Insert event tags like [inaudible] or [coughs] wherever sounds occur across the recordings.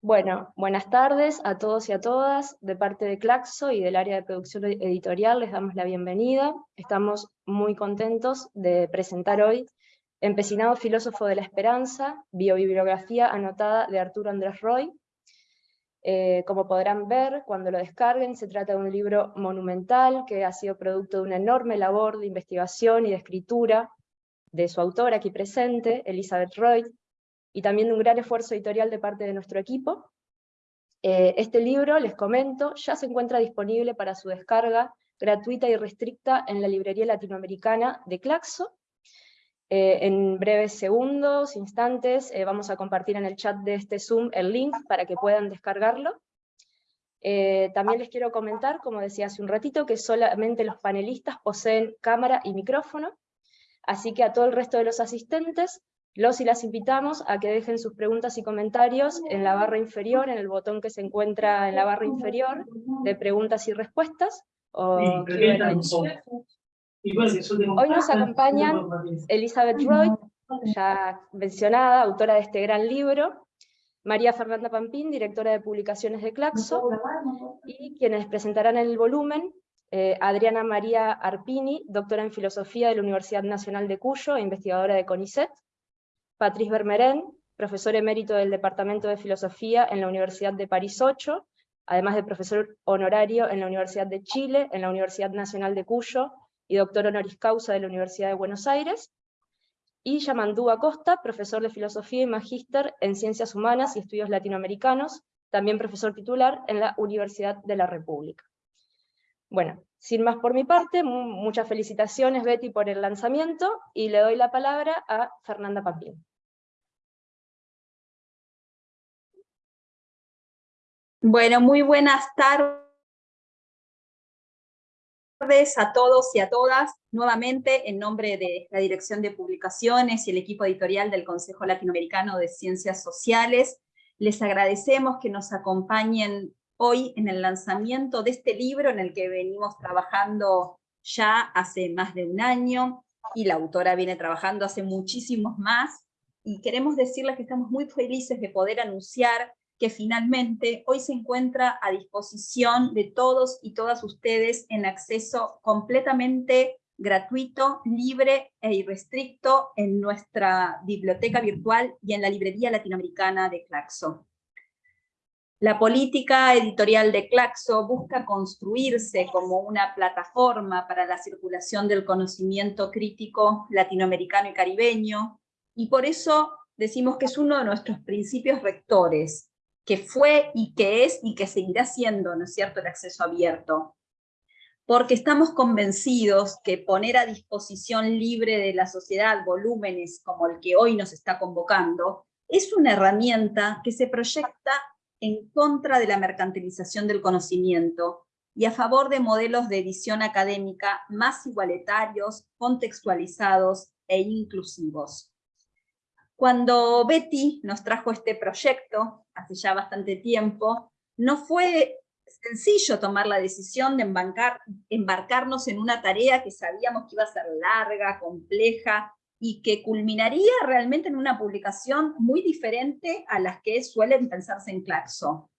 Bueno, buenas tardes a todos y a todas. De parte de Claxo y del área de producción editorial les damos la bienvenida. Estamos muy contentos de presentar hoy Empecinado filósofo de la esperanza, biobibliografía anotada de Arturo Andrés Roy. Eh, como podrán ver, cuando lo descarguen, se trata de un libro monumental que ha sido producto de una enorme labor de investigación y de escritura de su autora aquí presente, Elizabeth Roy, y también de un gran esfuerzo editorial de parte de nuestro equipo. Eh, este libro, les comento, ya se encuentra disponible para su descarga gratuita y restricta en la librería latinoamericana de Claxo. Eh, en breves segundos, instantes, eh, vamos a compartir en el chat de este Zoom el link para que puedan descargarlo. también les quiero comentar, como decía hace un ratito, que solamente los panelistas poseen cámara y micrófono, así que a todo el resto de los asistentes los y las invitamos a que dejen sus preguntas y comentarios en la barra inferior, en el botón que se encuentra en la barra inferior de preguntas y respuestas. Hoy nos acompañan Elizabeth Roy, ya mencionada, autora de este gran libro, María Fernanda Pampín, directora de publicaciones de Claxo, y quienes presentarán el volumen, eh, Adriana María Arpini, doctora en Filosofía de la Universidad Nacional de Cuyo e investigadora de CONICET, Patrice Vermeren, profesor emérito del Departamento de Filosofía en la Universidad de París 8, además de profesor honorario en la Universidad de Chile, en la Universidad Nacional de Cuyo, y doctor honoris causa de la Universidad de Buenos Aires, y Yamandú Acosta, profesor de Filosofía y Magíster en Ciencias Humanas y Estudios Latinoamericanos, también profesor titular en la Universidad de la República. Bueno, sin más por mi parte, muchas felicitaciones Betty por el lanzamiento, y le doy la palabra a Fernanda Papín. Bueno, muy buenas tardes a todos y a todas. Nuevamente, en nombre de la Dirección de Publicaciones y el equipo editorial del Consejo Latinoamericano de Ciencias Sociales, les agradecemos que nos acompañen hoy en el lanzamiento de este libro en el que venimos trabajando ya hace más de un año, y la autora viene trabajando hace muchísimos más, y queremos decirles que estamos muy felices de poder anunciar que finalmente hoy se encuentra a disposición de todos y todas ustedes en acceso completamente gratuito, libre e irrestricto en nuestra biblioteca virtual y en la librería latinoamericana de Claxo. La política editorial de Claxo busca construirse como una plataforma para la circulación del conocimiento crítico latinoamericano y caribeño, y por eso decimos que es uno de nuestros principios rectores, que fue y que es y que seguirá siendo, ¿no es cierto?, el acceso abierto. Porque estamos convencidos que poner a disposición libre de la sociedad volúmenes como el que hoy nos está convocando, es una herramienta que se proyecta en contra de la mercantilización del conocimiento y a favor de modelos de edición académica más igualitarios, contextualizados e inclusivos. Cuando Betty nos trajo este proyecto, hace ya bastante tiempo, no fue sencillo tomar la decisión de embarcarnos en una tarea que sabíamos que iba a ser larga, compleja, y que culminaría realmente en una publicación muy diferente a las que suelen pensarse en Claxo.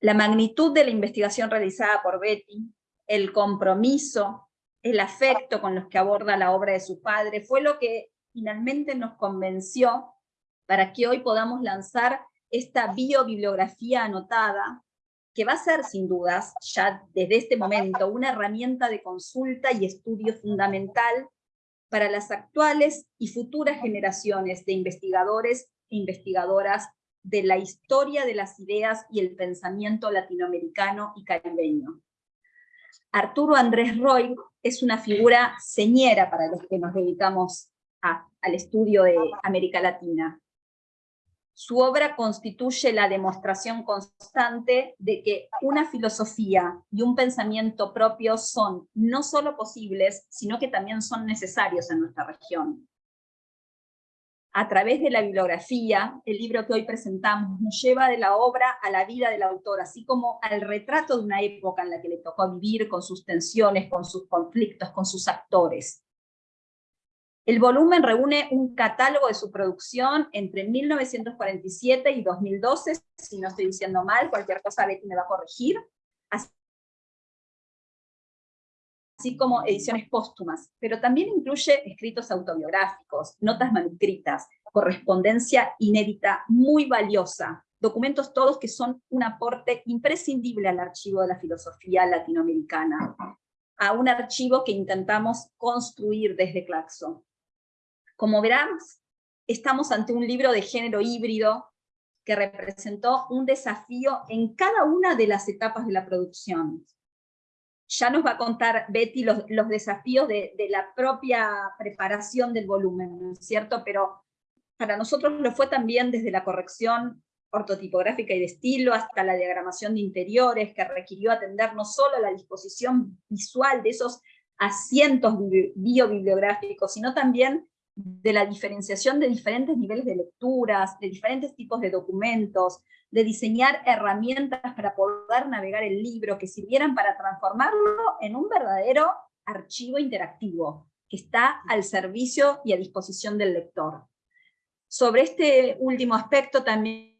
La magnitud de la investigación realizada por Betty, el compromiso, el afecto con los que aborda la obra de su padre, fue lo que finalmente nos convenció para que hoy podamos lanzar esta biobibliografía anotada, que va a ser sin dudas, ya desde este momento, una herramienta de consulta y estudio fundamental para las actuales y futuras generaciones de investigadores e investigadoras de la historia de las ideas y el pensamiento latinoamericano y caribeño. Arturo Andrés Roy es una figura señera para los que nos dedicamos al estudio de América Latina. Su obra constituye la demostración constante de que una filosofía y un pensamiento propio son no solo posibles, sino que también son necesarios en nuestra región. A través de la bibliografía, el libro que hoy presentamos nos lleva de la obra a la vida del autor, así como al retrato de una época en la que le tocó vivir con sus tensiones, con sus conflictos, con sus actores. El volumen reúne un catálogo de su producción entre 1947 y 2012, si no estoy diciendo mal, cualquier cosa Betty me va a corregir, así como ediciones póstumas, pero también incluye escritos autobiográficos, notas manuscritas, correspondencia inédita muy valiosa, documentos todos que son un aporte imprescindible al archivo de la filosofía latinoamericana, a un archivo que intentamos construir desde Claxo. Como verán, estamos ante un libro de género híbrido que representó un desafío en cada una de las etapas de la producción. Ya nos va a contar Betty los, desafíos de, de, la propia preparación del volumen, ¿no es cierto? Pero para nosotros lo fue también desde la corrección ortotipográfica y de estilo, hasta la diagramación de interiores, que requirió atender no solo la disposición visual de esos asientos biobibliográficos, sino también de la diferenciación de diferentes niveles de lecturas, de diferentes tipos de documentos, de diseñar herramientas para poder navegar el libro que sirvieran para transformarlo en un verdadero archivo interactivo, que está al servicio y a disposición del lector. Sobre este último aspecto también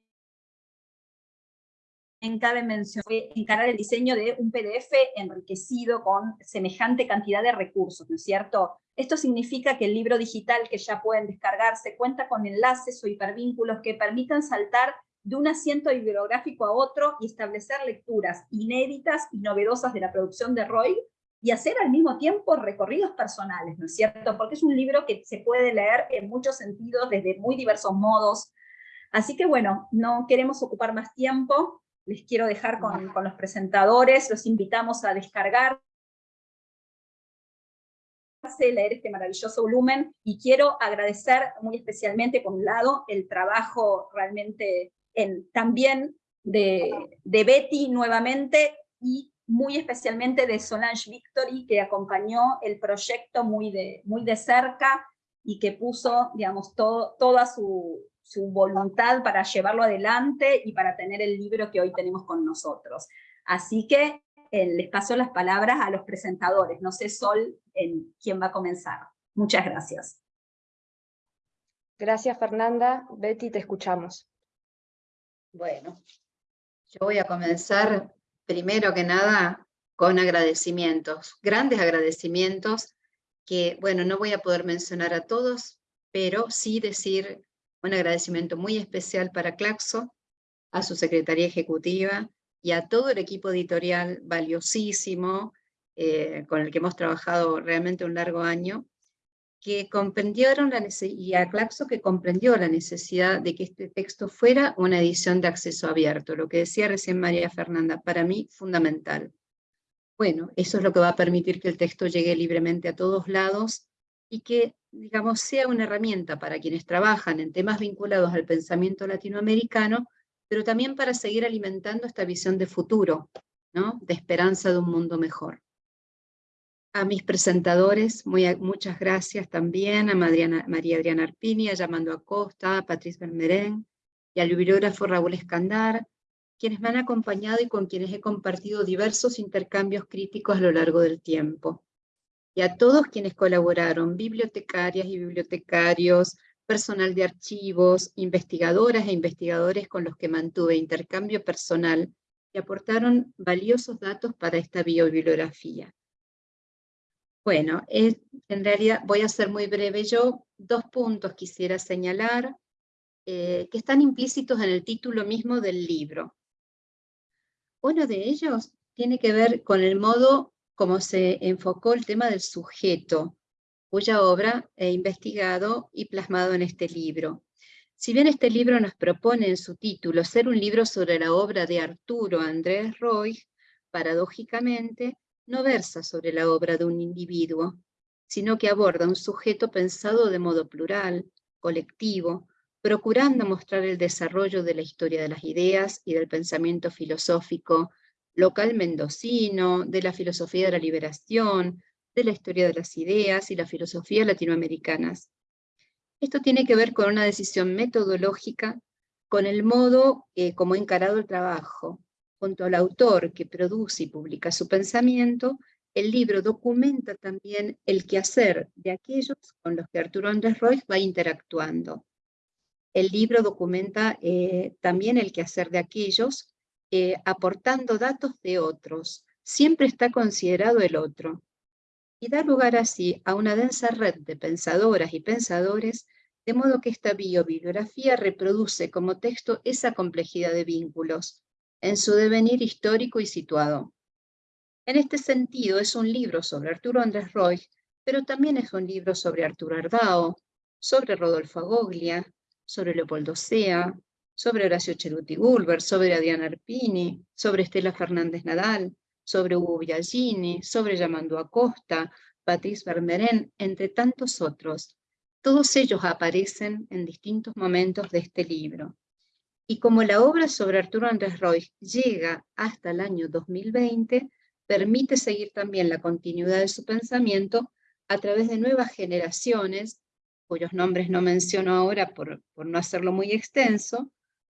cabe mencionar encarar el diseño de un PDF enriquecido con semejante cantidad de recursos, ¿no es cierto? Esto significa que el libro digital que ya pueden descargarse cuenta con enlaces o hipervínculos que permitan saltar de un asiento bibliográfico a otro y establecer lecturas inéditas y novedosas de la producción de Roy y hacer al mismo tiempo recorridos personales, ¿no es cierto? Porque es un libro que se puede leer en muchos sentidos, desde muy diversos modos. Así que bueno, no queremos ocupar más tiempo, les quiero dejar con, con los presentadores, los invitamos a descargar leer este maravilloso volumen, y quiero agradecer muy especialmente, por un lado, el trabajo realmente en, también de, de Betty nuevamente, y muy especialmente de Solange Victory, que acompañó el proyecto muy de, muy de cerca, y que puso, digamos, todo, toda su, su voluntad para llevarlo adelante y para tener el libro que hoy tenemos con nosotros. Así que eh, les paso las palabras a los presentadores. No sé, Sol, en quién va a comenzar. Muchas gracias. Gracias, Fernanda. Betty, te escuchamos. Bueno, yo voy a comenzar primero que nada con agradecimientos, grandes agradecimientos que, bueno, no voy a poder mencionar a todos, pero sí decir un agradecimiento muy especial para Claxo, a su secretaría ejecutiva y a todo el equipo editorial valiosísimo, eh, con el que hemos trabajado realmente un largo año, que comprendieron la y a Claxo que comprendió la necesidad de que este texto fuera una edición de acceso abierto, lo que decía recién María Fernanda, para mí fundamental. Bueno, eso es lo que va a permitir que el texto llegue libremente a todos lados y que, digamos, sea una herramienta para quienes trabajan en temas vinculados al pensamiento latinoamericano, pero también para seguir alimentando esta visión de futuro, ¿no? de esperanza de un mundo mejor. A mis presentadores, muy, muchas gracias también, a María Adriana Arpini, a Yamando Acosta, a Patrice Bermerén, y al bibliógrafo Raúl Escandar, quienes me han acompañado y con quienes he compartido diversos intercambios críticos a lo largo del tiempo y a todos quienes colaboraron, bibliotecarias y bibliotecarios, personal de archivos, investigadoras e investigadores con los que mantuve intercambio personal y aportaron valiosos datos para esta biobibliografía. Bueno, en realidad voy a ser muy breve yo. Dos puntos quisiera señalar eh, que están implícitos en el título mismo del libro. Uno de ellos tiene que ver con el modo como se enfocó el tema del sujeto, cuya obra he investigado y plasmado en este libro. Si bien este libro nos propone en su título ser un libro sobre la obra de Arturo Andrés Roy, paradójicamente no versa sobre la obra de un individuo, sino que aborda un sujeto pensado de modo plural, colectivo, procurando mostrar el desarrollo de la historia de las ideas y del pensamiento filosófico local mendocino, de la filosofía de la liberación, de la historia de las ideas y la filosofía latinoamericanas. Esto tiene que ver con una decisión metodológica, con el modo eh, como he encarado el trabajo, junto al autor que produce y publica su pensamiento, el libro documenta también el quehacer de aquellos con los que Arturo Andrés Roy va interactuando. El libro documenta eh, también el quehacer de aquellos eh, aportando datos de otros. Siempre está considerado el otro. Y da lugar así a una densa red de pensadoras y pensadores, de modo que esta biobibliografía reproduce como texto esa complejidad de vínculos, en su devenir histórico y situado. En este sentido, es un libro sobre Arturo Andrés Roy, pero también es un libro sobre Arturo Ardao, sobre Rodolfo Agoglia, sobre Leopoldo Sea, sobre Horacio Cheruti Gulber, sobre Adriana Arpini, sobre Estela Fernández Nadal, sobre Hugo Biagini, sobre Yamandú Acosta, Patrice Vermeren, entre tantos otros. Todos ellos aparecen en distintos momentos de este libro. Y como la obra sobre Arturo Andrés Roy llega hasta el año 2020, permite seguir también la continuidad de su pensamiento a través de nuevas generaciones, cuyos nombres no menciono ahora por, por no hacerlo muy extenso,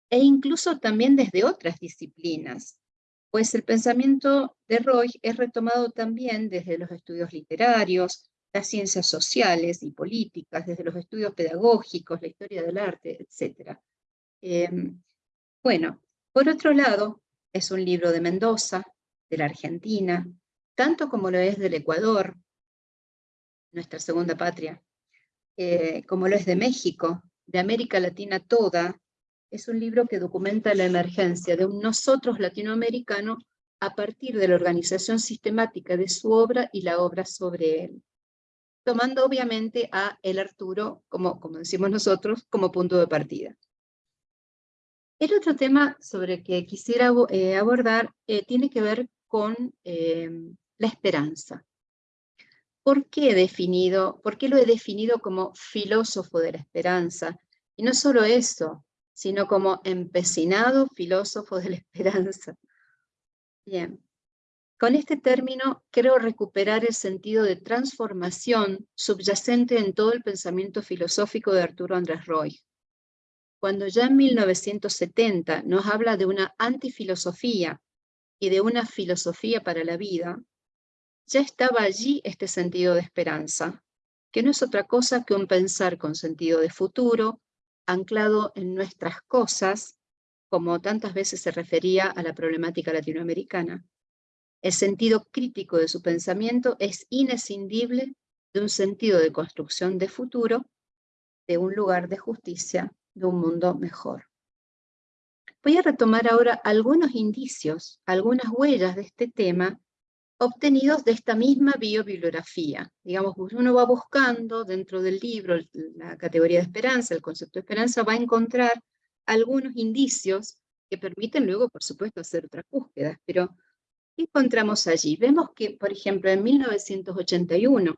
e incluso también desde otras disciplinas, pues el pensamiento de Roy es retomado también desde los estudios literarios, las ciencias sociales y políticas, desde los estudios pedagógicos, la historia del arte, etc. Em, bueno, por otro lado, es un libro de Mendoza, de la Argentina, tanto como lo es del Ecuador, nuestra segunda patria, eh, como lo es de México, de América Latina toda, es un libro que documenta la emergencia de un nosotros latinoamericano a partir de la organización sistemática de su obra y la obra sobre él, tomando obviamente a el Arturo, como, como decimos nosotros, como punto de partida. El otro tema sobre que quisiera eh, abordar eh, tiene que ver con eh, la esperanza. ¿Por qué, definido, ¿Por qué lo he definido como filósofo de la esperanza? Y no solo eso, sino como empecinado filósofo de la [laughs] esperanza. Bien, con este término quiero recuperar el sentido de transformación subyacente en todo el pensamiento filosófico de Arturo Andrés Roy. Cuando ya en 1970 nos habla de una antifilosofía y de una filosofía para la vida, ya estaba allí este sentido de esperanza, que no es otra cosa que un pensar con sentido de futuro, anclado en nuestras cosas, como tantas veces se refería a la problemática latinoamericana. El sentido crítico de su pensamiento es inescindible de un sentido de construcción de futuro, de un lugar de justicia, de un mundo mejor. Voy a retomar ahora algunos indicios, algunas huellas de este tema obtenidos de esta misma biobibliografía. Digamos, uno va buscando dentro del libro la categoría de esperanza, el concepto de esperanza, va a encontrar algunos indicios que permiten luego, por supuesto, hacer otras búsquedas. Pero, ¿qué encontramos allí? Vemos que, por ejemplo, en 1981,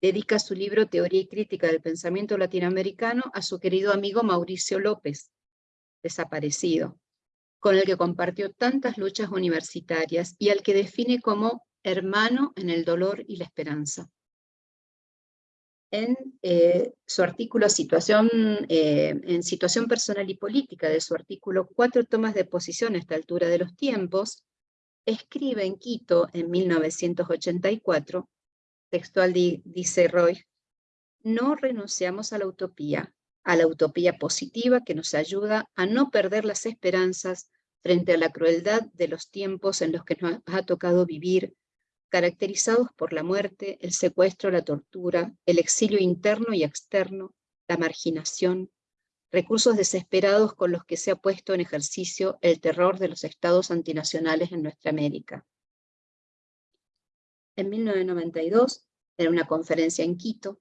dedica su libro Teoría y Crítica del Pensamiento Latinoamericano a su querido amigo Mauricio López, desaparecido con el que compartió tantas luchas universitarias y al que define como hermano en el dolor y la esperanza. En eh, su artículo situación, eh, en Situación Personal y Política, de su artículo Cuatro tomas de posición a esta altura de los tiempos, escribe en Quito en 1984, textual dice Roy, no renunciamos a la utopía, a la utopía positiva que nos ayuda a no perder las esperanzas frente a la crueldad de los tiempos en los que nos ha tocado vivir, caracterizados por la muerte, el secuestro, la tortura, el exilio interno y externo, la marginación, recursos desesperados con los que se ha puesto en ejercicio el terror de los estados antinacionales en nuestra América. En 1992, en una conferencia en Quito,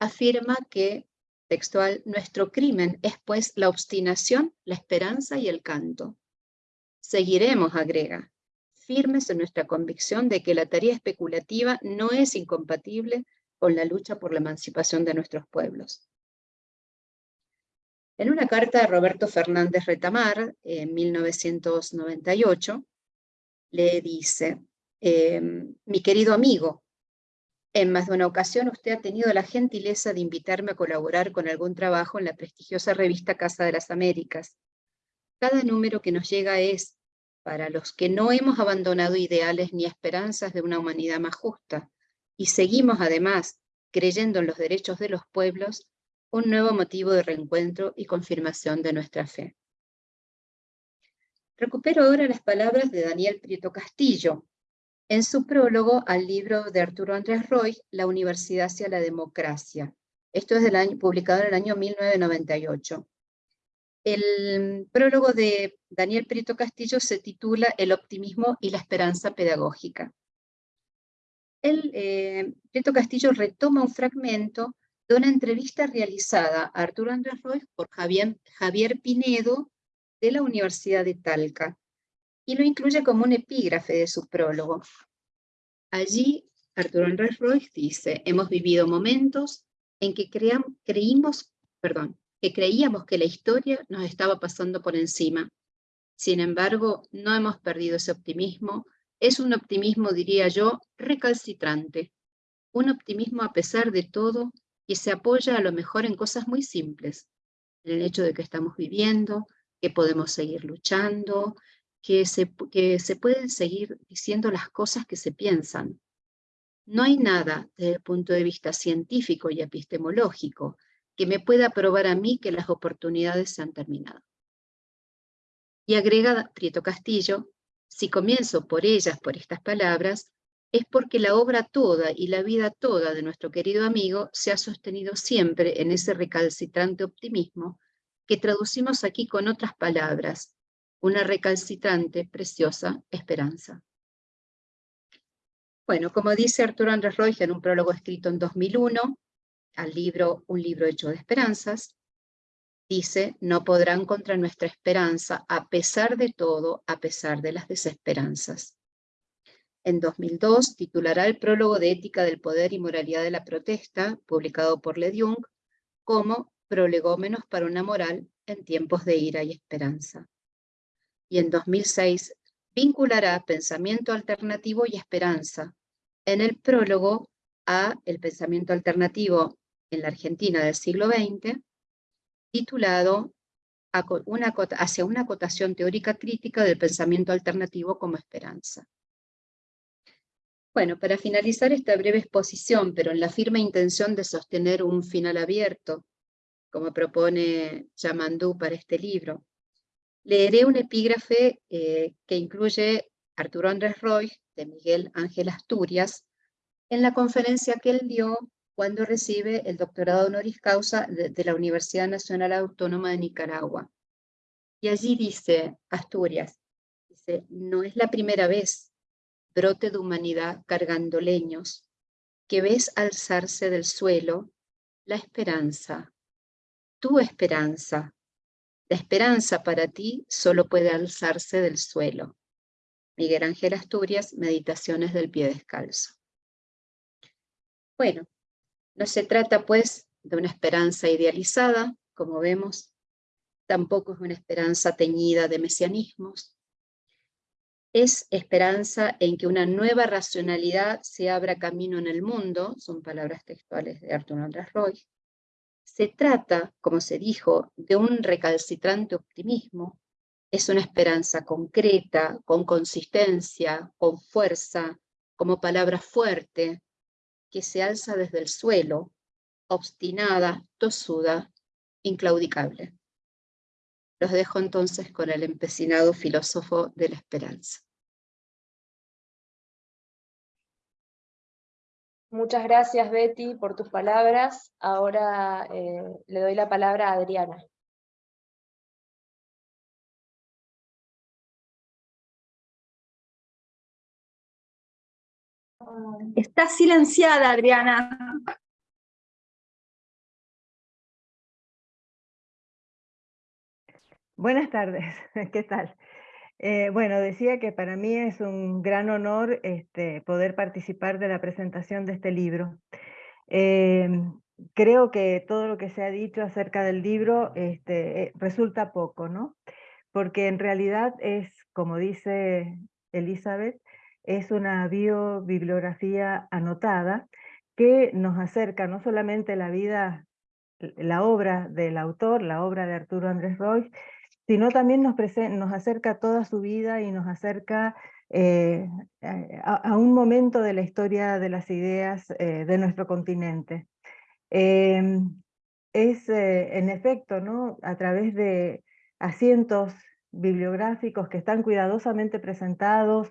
afirma que textual, nuestro crimen es pues la obstinación, la esperanza y el canto. Seguiremos, agrega, firmes en nuestra convicción de que la tarea especulativa no es incompatible con la lucha por la emancipación de nuestros pueblos. En una carta de Roberto Fernández Retamar, en 1998, le dice, em, mi querido amigo, en más de una ocasión usted ha tenido la gentileza de invitarme a colaborar con algún trabajo en la prestigiosa revista Casa de las Américas. Cada número que nos llega es, para los que no hemos abandonado ideales ni esperanzas de una humanidad más justa, y seguimos además creyendo en los derechos de los pueblos, un nuevo motivo de reencuentro y confirmación de nuestra fe. Recupero ahora las palabras de Daniel Prieto Castillo, en su prólogo al libro de Arturo Andrés Roy, La Universidad hacia la Democracia. Esto es del año, publicado en el año 1998. El prólogo de Daniel Prieto Castillo se titula El optimismo y la esperanza pedagógica. El, eh, Prieto Castillo retoma un fragmento de una entrevista realizada a Arturo Andrés Roy por Javier, Javier Pinedo de la Universidad de Talca, y lo incluye como un epígrafe de su prólogo. Allí, Arturo Andrés Roy dice, hemos vivido momentos en que creímos, perdón, que creíamos que la historia nos estaba pasando por encima. Sin embargo, no hemos perdido ese optimismo. Es un optimismo, diría yo, recalcitrante. Un optimismo a pesar de todo que se apoya a lo mejor en cosas muy simples. En el hecho de que estamos viviendo, que podemos seguir luchando, que se, que se pueden seguir diciendo las cosas que se piensan. No hay nada desde el punto de vista científico y epistemológico que me pueda probar a mí que las oportunidades se han terminado. Y agrega Prieto Castillo, si comienzo por ellas, por estas palabras, es porque la obra toda y la vida toda de nuestro querido amigo se ha sostenido siempre en ese recalcitrante optimismo que traducimos aquí con otras palabras, una recalcitrante, preciosa esperanza. Bueno, como dice Arturo Andrés Roy en un prólogo escrito en 2001, al libro Un libro hecho de esperanzas, dice, no podrán contra nuestra esperanza, a pesar de todo, a pesar de las desesperanzas. En 2002 titulará el prólogo de Ética del Poder y Moralidad de la Protesta, publicado por Le Jung, como prolegómenos para una moral en tiempos de ira y esperanza. Y en 2006 vinculará pensamiento alternativo y esperanza en el prólogo a El pensamiento alternativo en la Argentina del siglo XX, titulado Hacia una acotación teórica crítica del pensamiento alternativo como esperanza. Bueno, para finalizar esta breve exposición, pero en la firme intención de sostener un final abierto como propone Yamandú para este libro. Leeré un epígrafe eh, que incluye Arturo Andrés Roy, de Miguel Ángel Asturias, en la conferencia que él dio cuando recibe el doctorado honoris causa de, la Universidad Nacional Autónoma de Nicaragua. Y allí dice, Asturias, no es la primera vez, brote de humanidad cargando leños, que ves alzarse del suelo la esperanza, tu esperanza. La esperanza para ti solo puede alzarse del suelo. Miguel Ángel Asturias, Meditaciones del Pie Descalzo. Bueno, no se trata pues de una esperanza idealizada, como vemos, tampoco es una esperanza teñida de mesianismos, es esperanza en que una nueva racionalidad se abra camino en el mundo, son palabras textuales de Arturo Andrés Roy, se trata, como se dijo, de un recalcitrante optimismo, es una esperanza concreta, con consistencia, con fuerza, como palabra fuerte, que se alza desde el suelo, obstinada, tosuda, inclaudicable. Los dejo entonces con el empecinado filósofo de la esperanza. Muchas gracias, Betty, por tus palabras. Ahora eh, le doy la palabra a Adriana. Está silenciada, Adriana. Buenas tardes, [laughs] ¿qué tal? Eh, bueno, decía que para mí es un gran honor este, poder participar de la presentación de este libro. Em, creo que todo lo que se ha dicho acerca del libro este, eh, resulta poco, ¿no? Porque en realidad es, como dice Elizabeth, es una biobibliografía anotada que nos acerca no solamente la vida, la obra del autor, la obra de Arturo Andrés Roy, sino también nos, nos acerca toda su vida y nos acerca eh, a, un momento de la historia de las ideas eh, de nuestro continente. Em, es, eh, en efecto, ¿no? a través de asientos bibliográficos que están cuidadosamente presentados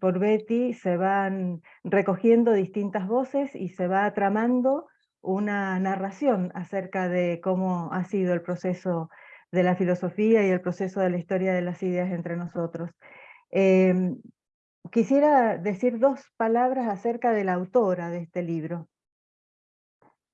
por Betty, se van recogiendo distintas voces y se va tramando una narración acerca de cómo ha sido el proceso de la filosofía y el proceso de la historia de las ideas entre nosotros. Em, quisiera decir dos palabras acerca de la autora de este libro.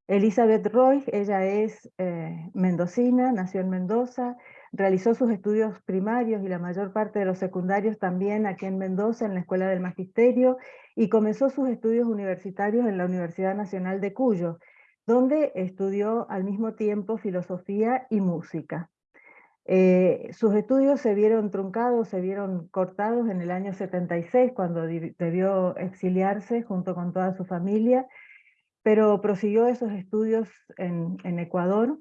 Elizabeth Roy, ella es eh, mendocina, nació en Mendoza, realizó sus estudios primarios y la mayor parte de los secundarios también aquí en Mendoza, en la Escuela del Magisterio, y comenzó sus estudios universitarios en la Universidad Nacional de Cuyo, donde estudió al mismo tiempo filosofía y música. Eh, sus estudios se vieron truncados, se vieron cortados en el año 76, cuando debió exiliarse junto con toda su familia, pero prosiguió esos estudios en, Ecuador,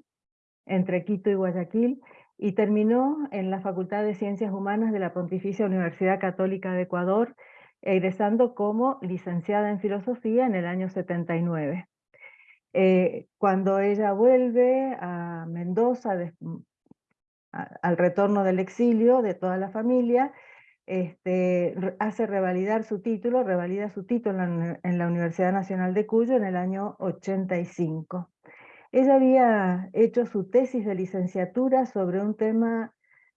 entre Quito y Guayaquil, y terminó en la Facultad de Ciencias Humanas de la Pontificia Universidad Católica de Ecuador, egresando como licenciada en Filosofía en el año 79. Eh, cuando ella vuelve a Mendoza, al retorno del exilio de toda la familia, este, hace revalidar su título, revalida su título en, la Universidad Nacional de Cuyo en el año 85. Ella había hecho su tesis de licenciatura sobre un tema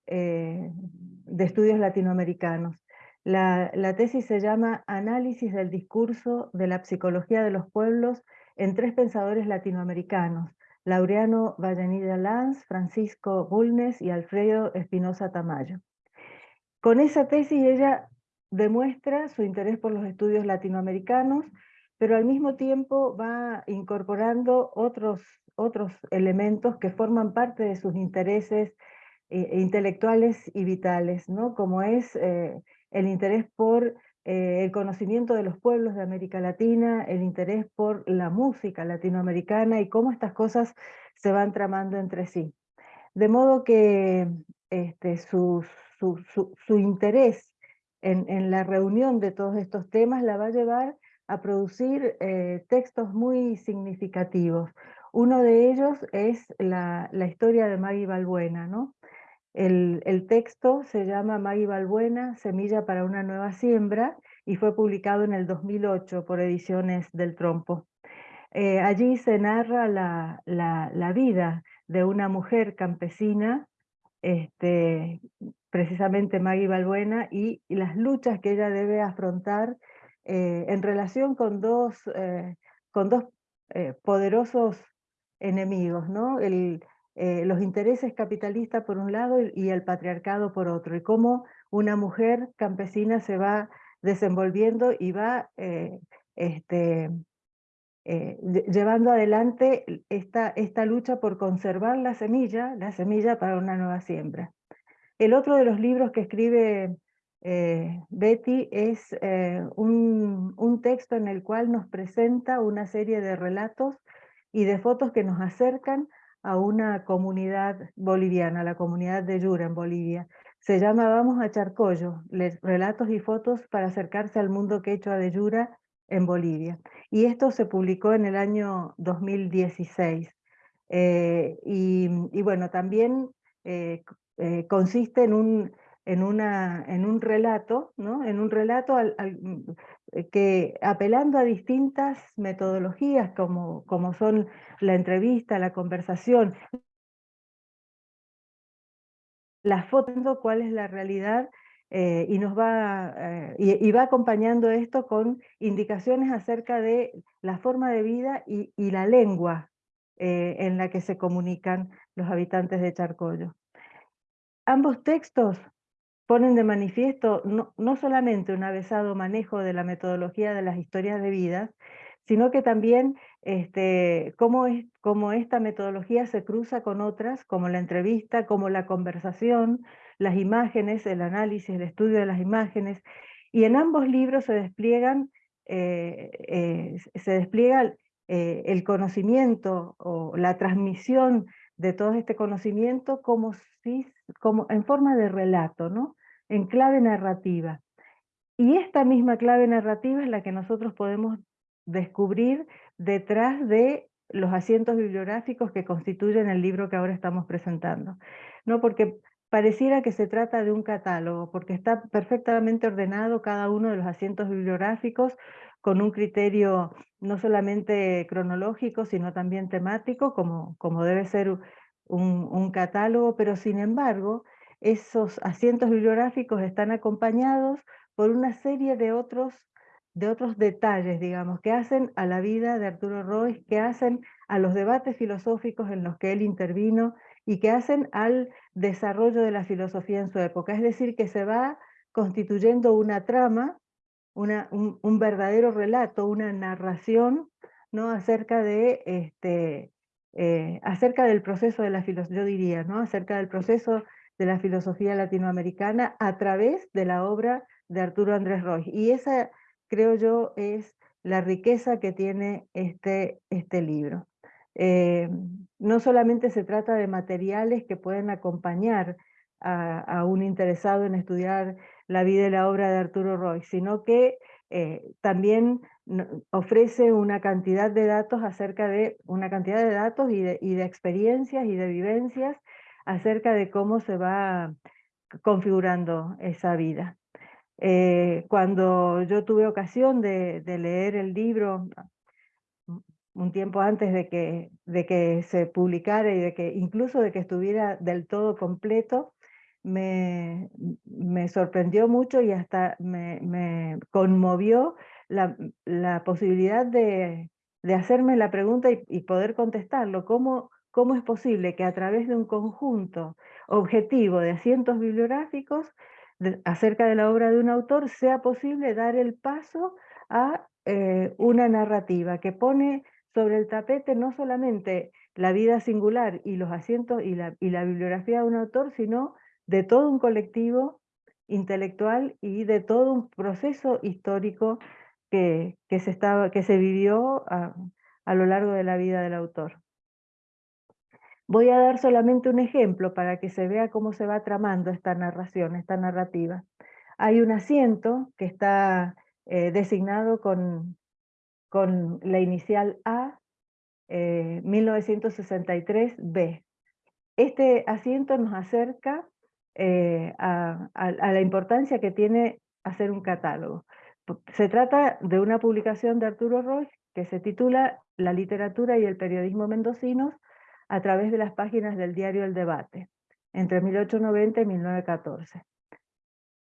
eh, de estudios latinoamericanos. La, la, tesis se llama Análisis del discurso de la psicología de los pueblos en tres pensadores latinoamericanos, Laureano Vallenilla Lanz, Francisco Bulnes y Alfredo Espinosa Tamayo. Con esa tesis ella demuestra su interés por los estudios latinoamericanos, pero al mismo tiempo va incorporando otros, otros elementos que forman parte de sus intereses eh, intelectuales y vitales, ¿no? como es eh, el interés por eh, el conocimiento de los pueblos de América Latina, el interés por la música latinoamericana y cómo estas cosas se van tramando entre sí. De modo que este, su, interés en, la reunión de todos estos temas la va a llevar a producir eh, textos muy significativos. Uno de ellos es la, historia de Maggie Balbuena, ¿no? El, texto se llama Maggie Balbuena, Semilla para una nueva siembra, y fue publicado en el 2008 por Ediciones del Trompo. Eh, allí se narra la, vida de una mujer campesina, este, precisamente Maggie Balbuena, y, las luchas que ella debe afrontar eh, en relación con dos, eh, con dos poderosos enemigos, ¿no? El, eh, los intereses capitalistas por un lado y, el patriarcado por otro, y cómo una mujer campesina se va desenvolviendo y va eh, este, eh, llevando adelante esta, esta lucha por conservar la semilla, la semilla para una nueva siembra. El otro de los libros que escribe Betty es un, un texto en el cual nos presenta una serie de relatos y de fotos que nos acercan a una comunidad boliviana, la comunidad de Yura en Bolivia. Se llama Vamos a Charcollo, relatos y fotos para acercarse al mundo quechua de Yura en Bolivia. Y esto se publicó en el año 2016. Eh, y, bueno, también eh, eh, consiste en un, en, una, en un relato, ¿no? en un relato eh, que apelando a distintas metodologías como, como son la entrevista, la conversación, la foto, cuál es la realidad eh, y nos va, eh, y, va acompañando esto con indicaciones acerca de la forma de vida y, la lengua en la que se comunican los habitantes de Charcollo. Ambos textos ponen de manifiesto no, solamente un avesado manejo de la metodología de las historias de vida, sino que también este, cómo, es, cómo esta metodología se cruza con otras, como la entrevista, como la conversación, las imágenes, el análisis, el estudio de las imágenes, y en ambos libros se despliegan, eh, eh, se despliega eh, el conocimiento o la transmisión de todo este conocimiento como si como en forma de relato, ¿no? en clave narrativa. Y esta misma clave narrativa es la que nosotros podemos descubrir detrás de los asientos bibliográficos que constituyen el libro que ahora estamos presentando. ¿no? Porque pareciera que se trata de un catálogo, porque está perfectamente ordenado cada uno de los asientos bibliográficos con un criterio no solamente cronológico, sino también temático, como, como debe ser un, un catálogo, pero sin embargo, esos asientos bibliográficos están acompañados por una serie de otros, de otros detalles, digamos, que hacen a la vida de Arturo Roy, que hacen a los debates filosóficos en los que él intervino y que hacen al desarrollo de la filosofía en su época. Es decir, que se va constituyendo una trama, una, un, verdadero relato, una narración ¿no? acerca, de, este, eh, acerca del proceso de la filosofía, yo diría, ¿no? acerca del proceso de la filosofía latinoamericana a través de la obra de Arturo Andrés Roy. Y esa, creo yo, es la riqueza que tiene este, este libro. Eh, no solamente se trata de materiales que pueden acompañar a, un interesado en estudiar la vida y la obra de Arturo Roy, sino que eh, también ofrece una cantidad de datos acerca de una cantidad de datos y de, de experiencias y de vivencias acerca de cómo se va configurando esa vida. Eh, cuando yo tuve ocasión de, leer el libro un tiempo antes de que, de que se publicara y de que incluso de que estuviera del todo completo, me, me sorprendió mucho y hasta me, conmovió la, la posibilidad de, de, hacerme la pregunta y, y poder contestarlo. ¿Cómo, cómo es posible que a través de un conjunto objetivo de asientos bibliográficos acerca de la obra de un autor sea posible dar el paso a eh, una narrativa que pone sobre el tapete no solamente la vida singular y los asientos y la, y la bibliografía de un autor, sino de todo un colectivo intelectual y de todo un proceso histórico que, que, se, estaba, que se vivió a, lo largo de la vida del autor. Voy a dar solamente un ejemplo para que se vea cómo se va tramando esta narración, esta narrativa. Hay un asiento que está eh, designado con, con la inicial A, 1963B. Eh, este asiento nos acerca eh, a, la importancia que tiene hacer un catálogo. Se trata de una publicación de Arturo Roig que se titula La literatura y el periodismo mendocinos a través de las páginas del diario El Debate, entre 1890 y 1914.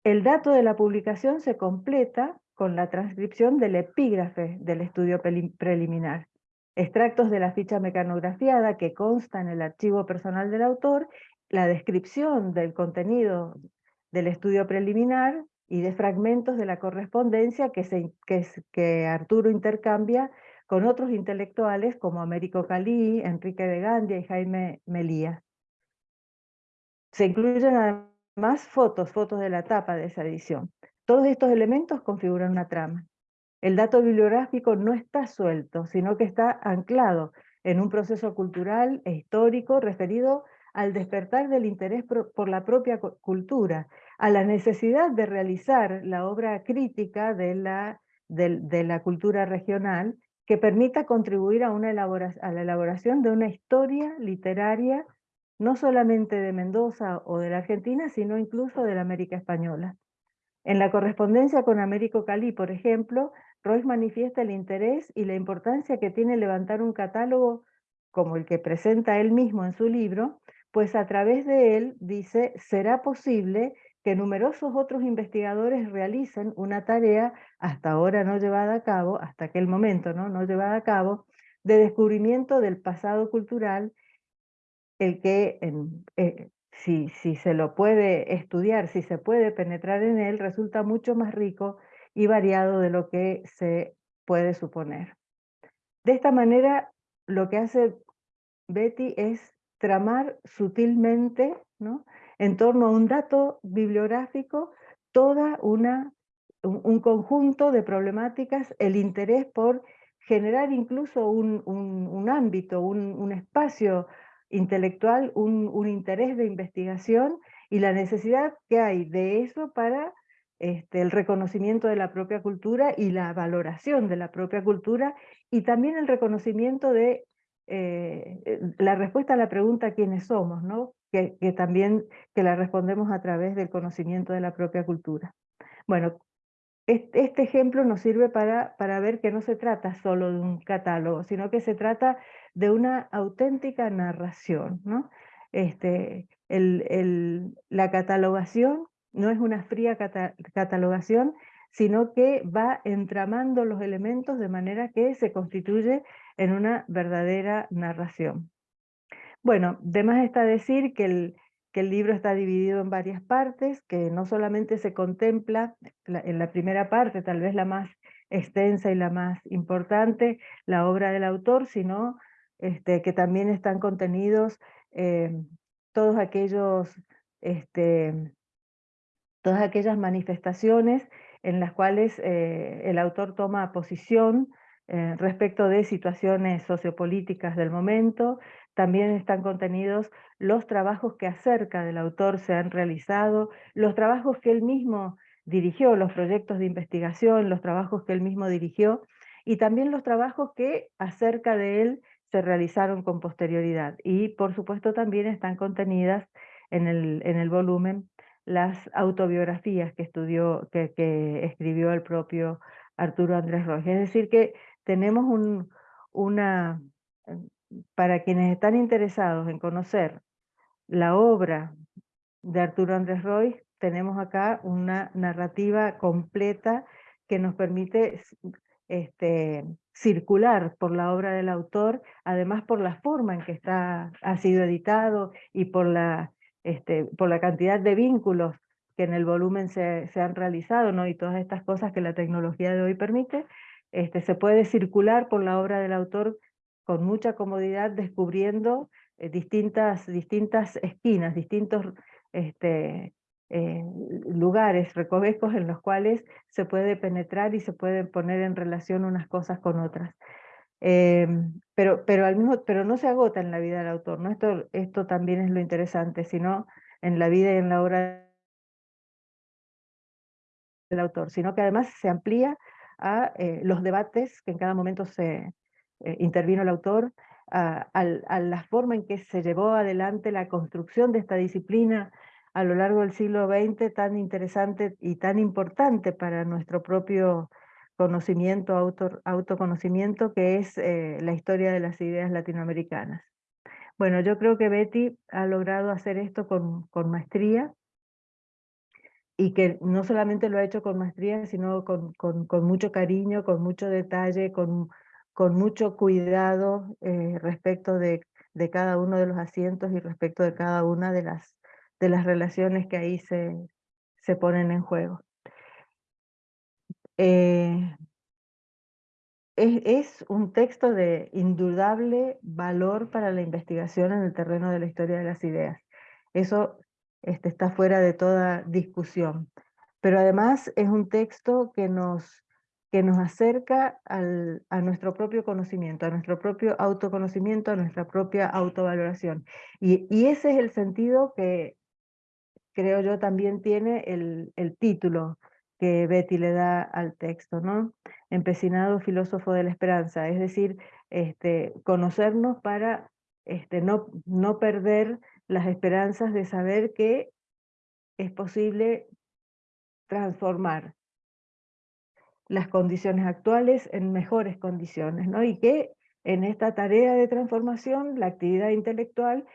El dato de la publicación se completa con la transcripción del epígrafe del estudio preliminar, extractos de la ficha mecanografiada que consta en el archivo personal del autor, la descripción del contenido del estudio preliminar y de fragmentos de la correspondencia que, Arturo intercambia con otros intelectuales como Américo Calí, Enrique de Gandia y Jaime Melía. Se incluyen además fotos, fotos de la tapa de esa edición. Todos estos elementos configuran una trama. El dato bibliográfico no está suelto, sino que está anclado en un proceso cultural e histórico referido al despertar del interés por la propia cultura, a la necesidad de realizar la obra crítica de la, de la cultura regional que permita contribuir a, una la elaboración de una historia literaria no solamente de Mendoza o de la Argentina, sino incluso de la América Española. En la correspondencia con Américo Calí, por ejemplo, Royce manifiesta el interés y la importancia que tiene levantar un catálogo como el que presenta él mismo en su libro, pues a través de él, dice, será posible que numerosos otros investigadores realicen una tarea hasta ahora no llevada a cabo, hasta aquel momento no, no llevada a cabo, de descubrimiento del pasado cultural, el que eh, si, si se lo puede estudiar, si se puede penetrar en él, resulta mucho más rico y variado de lo que se puede suponer. De esta manera, lo que hace Betty es tramar sutilmente ¿no? en torno a un dato bibliográfico toda una, un, conjunto de problemáticas, el interés por generar incluso un, ámbito, un, espacio intelectual, un, un, interés de investigación y la necesidad que hay de eso para este, el reconocimiento de la propia cultura y la valoración de la propia cultura y también el reconocimiento de eh, eh, la respuesta a la pregunta quiénes somos, ¿no? Que, también que la respondemos a través del conocimiento de la propia cultura. Bueno, este, ejemplo nos sirve para, para ver que no se trata solo de un catálogo, sino que se trata de una auténtica narración. ¿no? Este, el, el, la catalogación no es una fría catalogación, sino que va entramando los elementos de manera que se constituye en una verdadera narración. Bueno, de más está decir que el, que el libro está dividido en varias partes, que no solamente se contempla en la primera parte, tal vez la más extensa y la más importante, la obra del autor, sino este, que también están contenidos eh, todos aquellos, este, todas aquellas manifestaciones en las cuales eh, el autor toma posición eh, respecto de situaciones sociopolíticas del momento, también están contenidos los trabajos que acerca del autor se han realizado, los trabajos que él mismo dirigió, los proyectos de investigación, los trabajos que él mismo dirigió, y también los trabajos que acerca de él se realizaron con posterioridad. Y por supuesto también están contenidas en el, en el volumen las autobiografías que, estudió, que, que escribió el propio Arturo Andrés Roy. Es decir que tenemos un, una, para quienes están interesados en conocer la obra de Arturo Andrés Roy, tenemos acá una narrativa completa que nos permite este, circular por la obra del autor, además por la forma en que está, ha sido editado y por la, este, por la cantidad de vínculos que en el volumen se, se, han realizado, ¿no? y todas estas cosas que la tecnología de hoy permite, este, se puede circular por la obra del autor con mucha comodidad descubriendo eh, distintas, distintas esquinas, distintos este, eh, lugares, recovecos en los cuales se puede penetrar y se pueden poner en relación unas cosas con otras. Em, pero, pero, al mismo, pero no se agota en la vida del autor, ¿no? esto, esto también es lo interesante, sino en la vida y en la obra del autor, sino que además se amplía a eh, los debates que en cada momento se, eh, intervino el autor, a, la forma en que se llevó adelante la construcción de esta disciplina a lo largo del siglo XX tan interesante y tan importante para nuestro propio conocimiento, auto, autoconocimiento, que es eh, la historia de las ideas latinoamericanas. Bueno, yo creo que Betty ha logrado hacer esto con, con maestría y que no solamente lo ha hecho con maestría, sino con, con, mucho cariño, con mucho detalle, con con mucho cuidado eh, respecto de, de, cada uno de los asientos y respecto de cada una de las, de las relaciones que ahí se, se ponen en juego. Eh, es, es, un texto de indudable valor para la investigación en el terreno de la historia de las ideas. Eso este, está fuera de toda discusión. Pero además es un texto que nos que nos acerca al, a nuestro propio conocimiento, a nuestro propio autoconocimiento, a nuestra propia autovaloración. Y, y ese es el sentido que creo yo también tiene el, el título que Betty le da al texto, ¿no? Empecinado filósofo de la esperanza, es decir, este, conocernos para este, no, no perder las esperanzas de saber que es posible transformar las condiciones actuales en mejores condiciones, ¿no? Y que en esta tarea de transformación la actividad intelectual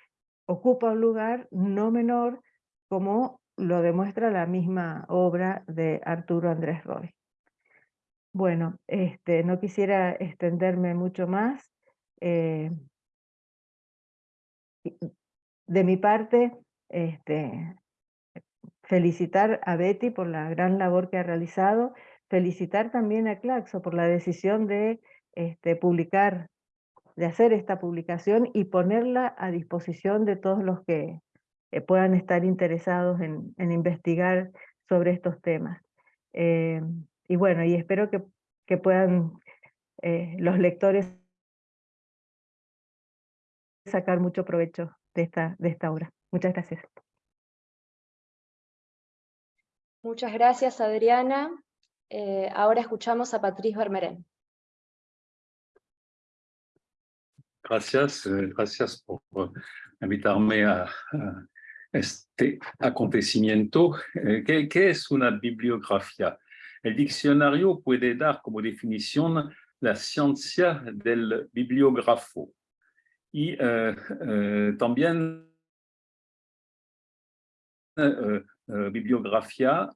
ocupa un lugar no menor como lo demuestra la misma obra de Arturo Andrés Roy. Bueno, este, no quisiera extenderme mucho más. Eh, de mi parte, este, felicitar a Betty por la gran labor que ha realizado, felicitar también a Claxo por la decisión de este, publicar, de hacer esta publicación y ponerla a disposición de todos los que eh, puedan estar interesados en, investigar sobre estos temas. Eh, y bueno, y espero que, puedan eh, los lectores sacar mucho provecho de esta, de esta obra. Muchas gracias. Muchas gracias, Adriana. Eh, ahora escuchamos a Patrice Vermeren. Gracias, eh, gracias por invitarme a, este acontecimiento. Eh, ¿Qué, ¿Qué, es una bibliografía? El diccionario puede dar como definición la ciencia del bibliógrafo. Y también bibliografía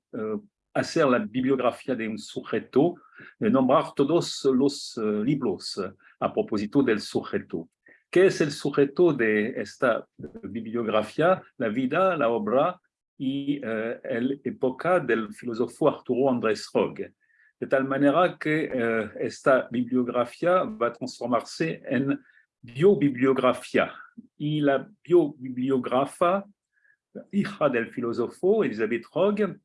hacer la bibliografía de un sujeto, nombrar todos los libros a propósito del sujeto. ¿Qué es el sujeto de esta bibliografía? La vida, la obra y la época del filósofo Arturo Andrés Rog. De tal manera que esta bibliografía va a transformarse en biobibliografía. Y la biobibliografa hija del filósofo Elizabeth Rog,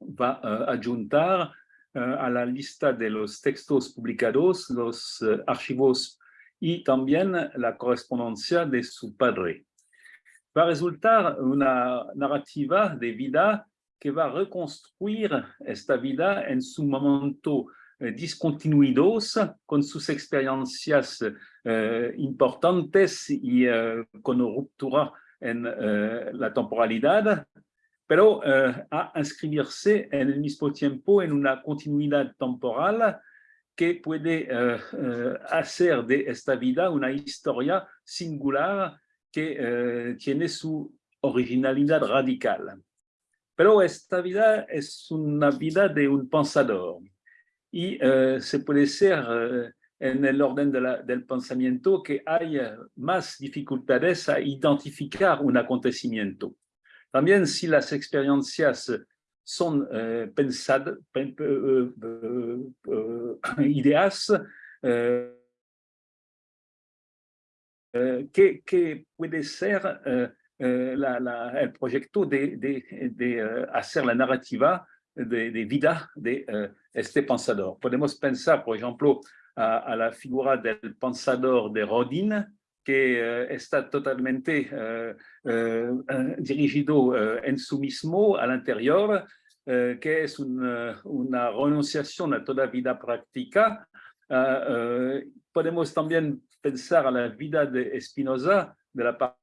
va a adjuntar a la lista de los textos publicados, los archivos y también la correspondencia de su padre. Va a resultar una narrativa de vida que va a reconstruir esta vida en su momento discontinuidos con sus experiencias importantes y con ruptura en la temporalidad, pero a inscribirse en el mismo tiempo en una continuidad temporal que puede hacer de esta vida una historia singular que tiene su originalidad radical. Pero esta vida es una vida de un pensador y se puede ser en el orden del pensamiento que hay más dificultades a identificar un acontecimiento. También si las experiencias son eh, pensadas, eh, eh, ideas, que, puede ser el proyecto de, hacer la narrativa de, vida de este pensador. Podemos pensar, por ejemplo, a, la figura del pensador de Rodin, que eh, está totalmente eh, eh, dirigido en su mismo al interior, que es una, una, renunciación a toda vida práctica. podemos también pensar a la vida de Spinoza, de la parte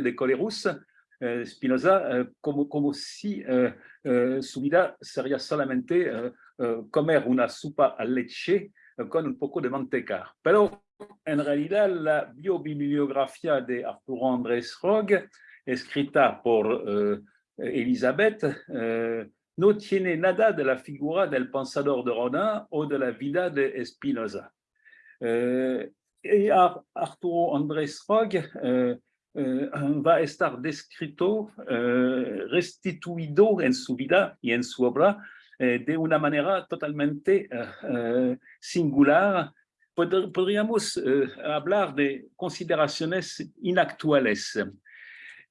de Colerus, Spinoza, como, como si su vida sería solamente comer una sopa a leche con un poco de manteca. Pero en realidad la biobibliografía de Arturo Andrés Rog, escrita por Elizabeth, no tiene nada de la figura del pensador de Rodin o de la vida de Spinoza. y Arturo Andrés Rog va a estar descrito, restituido en su vida y en su obra eh, de una manera totalmente eh, eh, singular. Podríamos hablar de consideraciones inactuales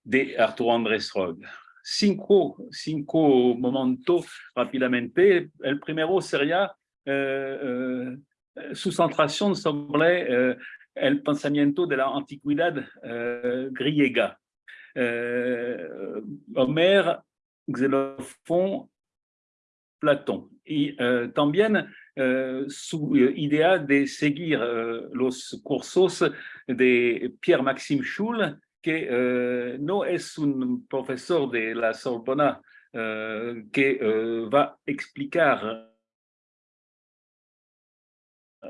de Arturo Andrés Rog. Cinco, cinco momentos rápidamente. El primero sería su centración sobre el pensamiento de la antigüedad griega. Homer, Xenophon Platón. Y eh, también eh, su eh, idea de seguir los cursos de Pierre-Maxime Schul, que no es un profesor de la Sorbona que va explicar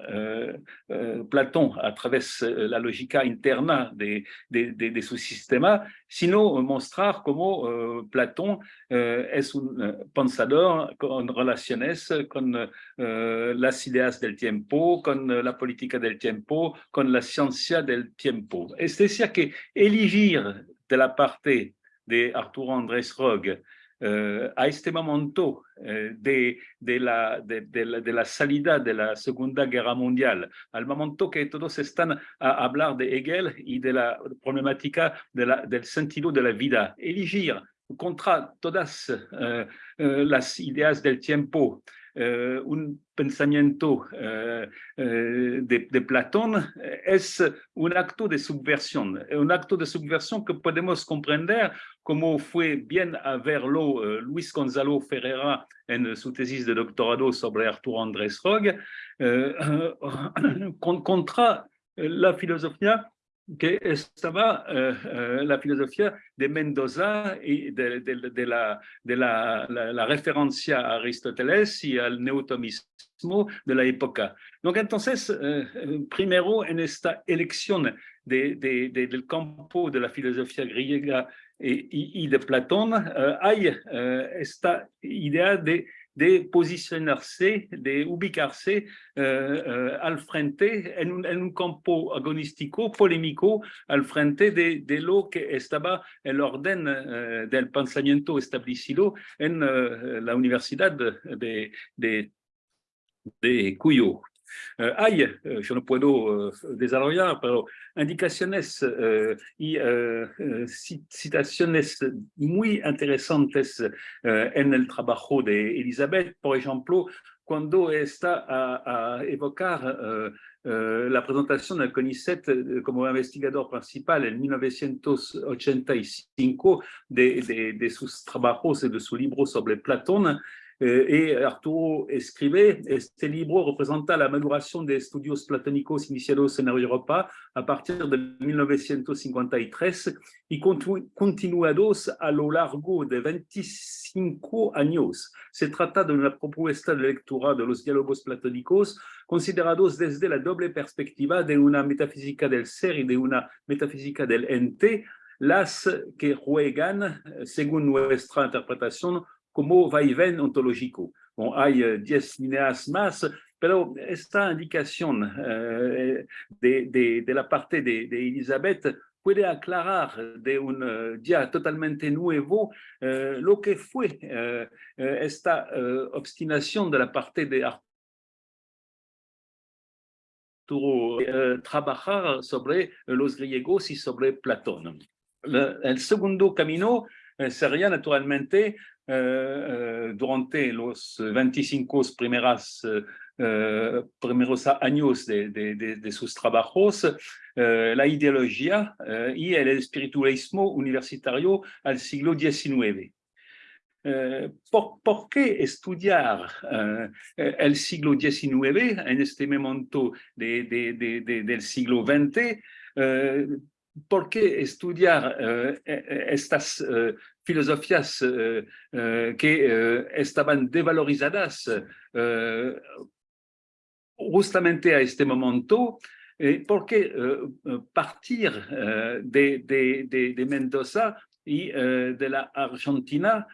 euh, euh, Platón a través euh, la lógica interna de, de, de, de su sistema, sino mostrar cómo uh, Platón es un pensador con relaciones con las ideas del tiempo, con la política del tiempo, con la ciencia del tiempo. Es decir, que elegir de la parte de Arturo Andrés Rog eh, a este momento eh, de, de, la, de, de, la, salida de la Segunda Guerra Mundial, al momento que todos están a hablar de Hegel y de la problemática del sentido de la vida, elegir contra todas eh, las ideas del tiempo un pensamiento de, de, Platón es un acto de subversión, un acto de subversión que podemos comprender como fue bien a verlo Luis Gonzalo Ferreira en su tesis de doctorado sobre Arturo Andrés Rog, [coughs] contra la filosofía que estaba eh, eh, la filosofía de Mendoza y de, de, la, de la, la, referencia a Aristóteles y al de la época. Donc, entonces, eh, primero en esta elección de, campo de la filosofía griega y, y de Platón, hay esta idea de de posicionarse, de ubicarse uh, al frente en un, campo agonístico, polémico, al frente de, lo que estaba el orden uh, del pensamiento establecido en la Universidad de Cuyo. Eh, hay, eh, yo no puedo eh, desarrollar, pero indicaciones y citaciones muy interesantes en el trabajo de Elizabeth, por ejemplo, cuando está a, a evocar la presentación del CONICET como investigador principal en 1985 de, de, de sus trabajos y de su libro sobre Platón, Eh, et Arturo escribe, este libro representa la maduración de estudios platónicos iniciados en Europa a partir de 1953 y continuados a lo largo de 25 años. Se trata de una propuesta de lectura de los diálogos platónicos considerados desde la doble perspectiva de una metafísica del ser y de una metafísica del ente, las que juegan, según nuestra interpretación, como vaivén ontológico. Bon, hay 10 líneas más, pero esta indicación uh, de, de, de, la parte de, de, Elizabeth puede aclarar de un uh, día totalmente nuevo uh, lo que fue esta obstinación de la parte de Arturo trabajar sobre los griegos y sobre Platón. Le, el segundo camino sería naturalmente Eh, eh, durante los 25 primeras, eh, primeros años de, sus trabajos, la ideología y el espiritualismo universitario al siglo XIX. Por, por, qué estudiar el siglo XIX en este momento de, de, de, del siglo XX? ¿Por qué estudiar estas filosofías eh, eh, que eh, estaban devalorizadas justamente a este momento, porque partir de, de, de, Mendoza y de la Argentina,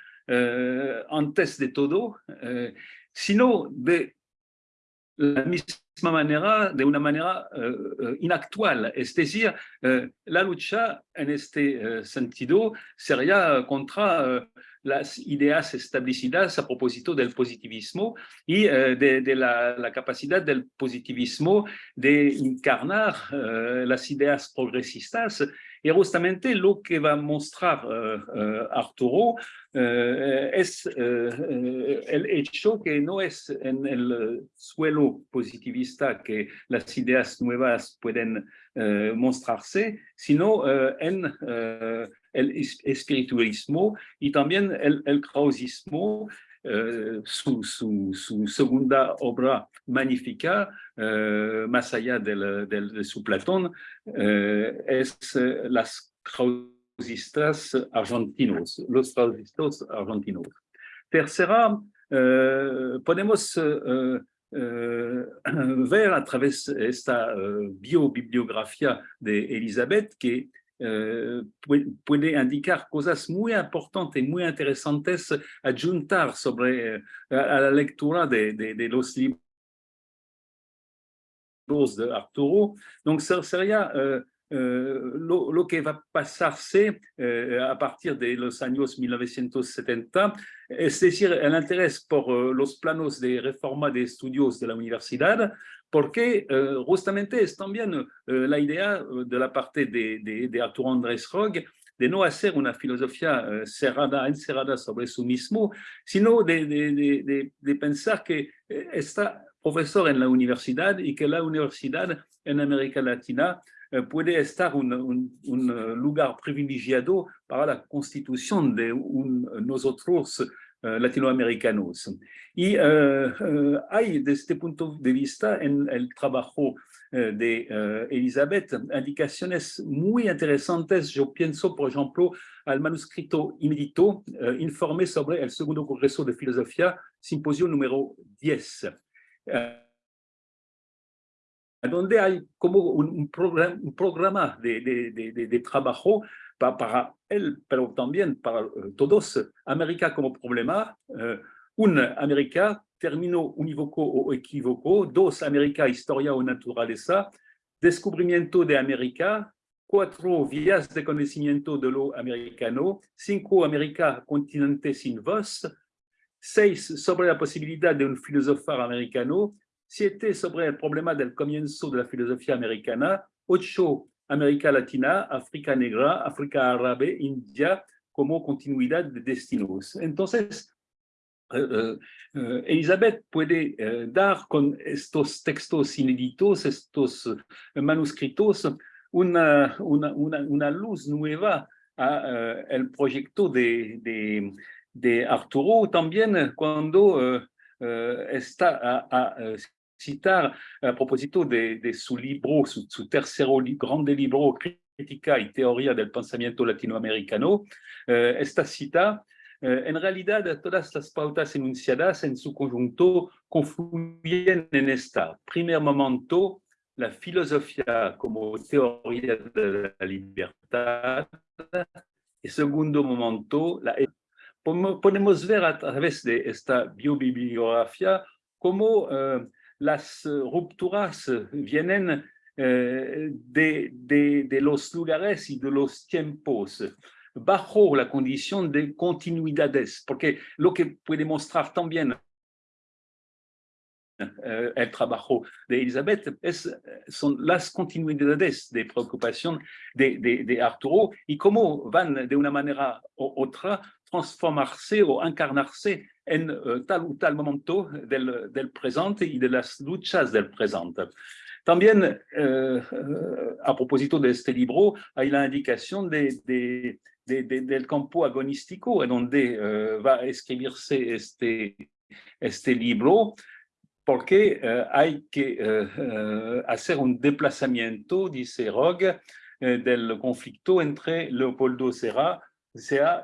antes de todo, sino de la misma manera, de una manera uh, inactual. Es decir, uh, la lucha en este sentido sería contra las ideas establecidas a propósito del positivismo y de, de la, la, capacidad del positivismo de encarnar las ideas progresistas y justamente lo que va a mostrar Arturo es el hecho que no es en el suelo positivista que las ideas nuevas pueden mostrarse, sino en el espiritualismo y también el, el krausismo Uh, su, segunda obra magnífica, uh, más allá de su Platón, uh, es Las Krausistas Argentinos, los Krausistas Argentinos. Tercera, podemos [clears throat] ver a través esta biobibliografía de Elizabeth que Eh, puede indicar cosas muy importantes, muy interesantes, adjuntar sobre eh, a la lectura de, de, de los libros de Arturo. Donc, sería uh, uh, lo, que va pasarse uh, a partir de los años 1970, es decir, el interés por los planos de reforma de estudios de la universidad, porque justamente es también la idea de la parte de, de, de Arturo Andrés Rog de no hacer una filosofía eh, cerrada, encerrada sobre su mismo, sino de, de, de, pensar que eh, está profesor en la universidad y que la universidad en América Latina eh, puede estar un, un, un, lugar privilegiado para la constitución de un, nosotros latinoamericanos. Y hay, desde este punto de vista, en el trabajo eh, de eh, Elizabeth, indicaciones muy interesantes. Yo pienso, por ejemplo, al manuscrito inédito eh, informe sobre el segundo Congreso de Filosofía, simposio número 10, donde hay como un, programa, de, de, trabajo para, él, pero también para todos, América como problema, una América término unívoco o equívoco, dos, América, historia o naturaleza, descubrimiento de América, cuatro, vías de conocimiento de lo americano, cinco, América, continente sin voz, seis, sobre la posibilidad de un filósofo americano, siete, sobre el problema del comienzo de la filosofía americana, ocho, América Latina, África Negra, África Árabe, India, como continuidad de destinos. Entonces, eh, eh, eh, Elizabeth puede dar con estos textos inéditos, estos manuscritos, una, luz nueva al proyecto de, de, Arturo, también cuando está a, citar a propósito de, de su libro, su, su tercer grande libro, Crítica y Teoría del Pensamiento Latinoamericano, esta cita eh, en realidad, todas las pautas enunciadas en su conjunto confluyen en esta. Primer momento, la filosofía como teoría de la libertad. Y segundo momento, la... podemos ver a través de esta biobibliografía cómo eh, las rupturas vienen eh, de, de, de, los lugares y de los tiempos bajo la condición de continuidades, porque lo que puede mostrar también eh, el trabajo de Elizabeth es, son las continuidades de preocupación de, de, Arturo y cómo van de una manera u otra transformarse o encarnarse en eh, tal o tal momento del, presente y de las luchas del presente. También, eh, a propósito de este libro, hay la indicación de, de del campo agonístico, en donde eh, va a escribirse este, libro, porque hay que hacer un desplazamiento, dice Rogue, del conflicto entre Leopoldo Serra,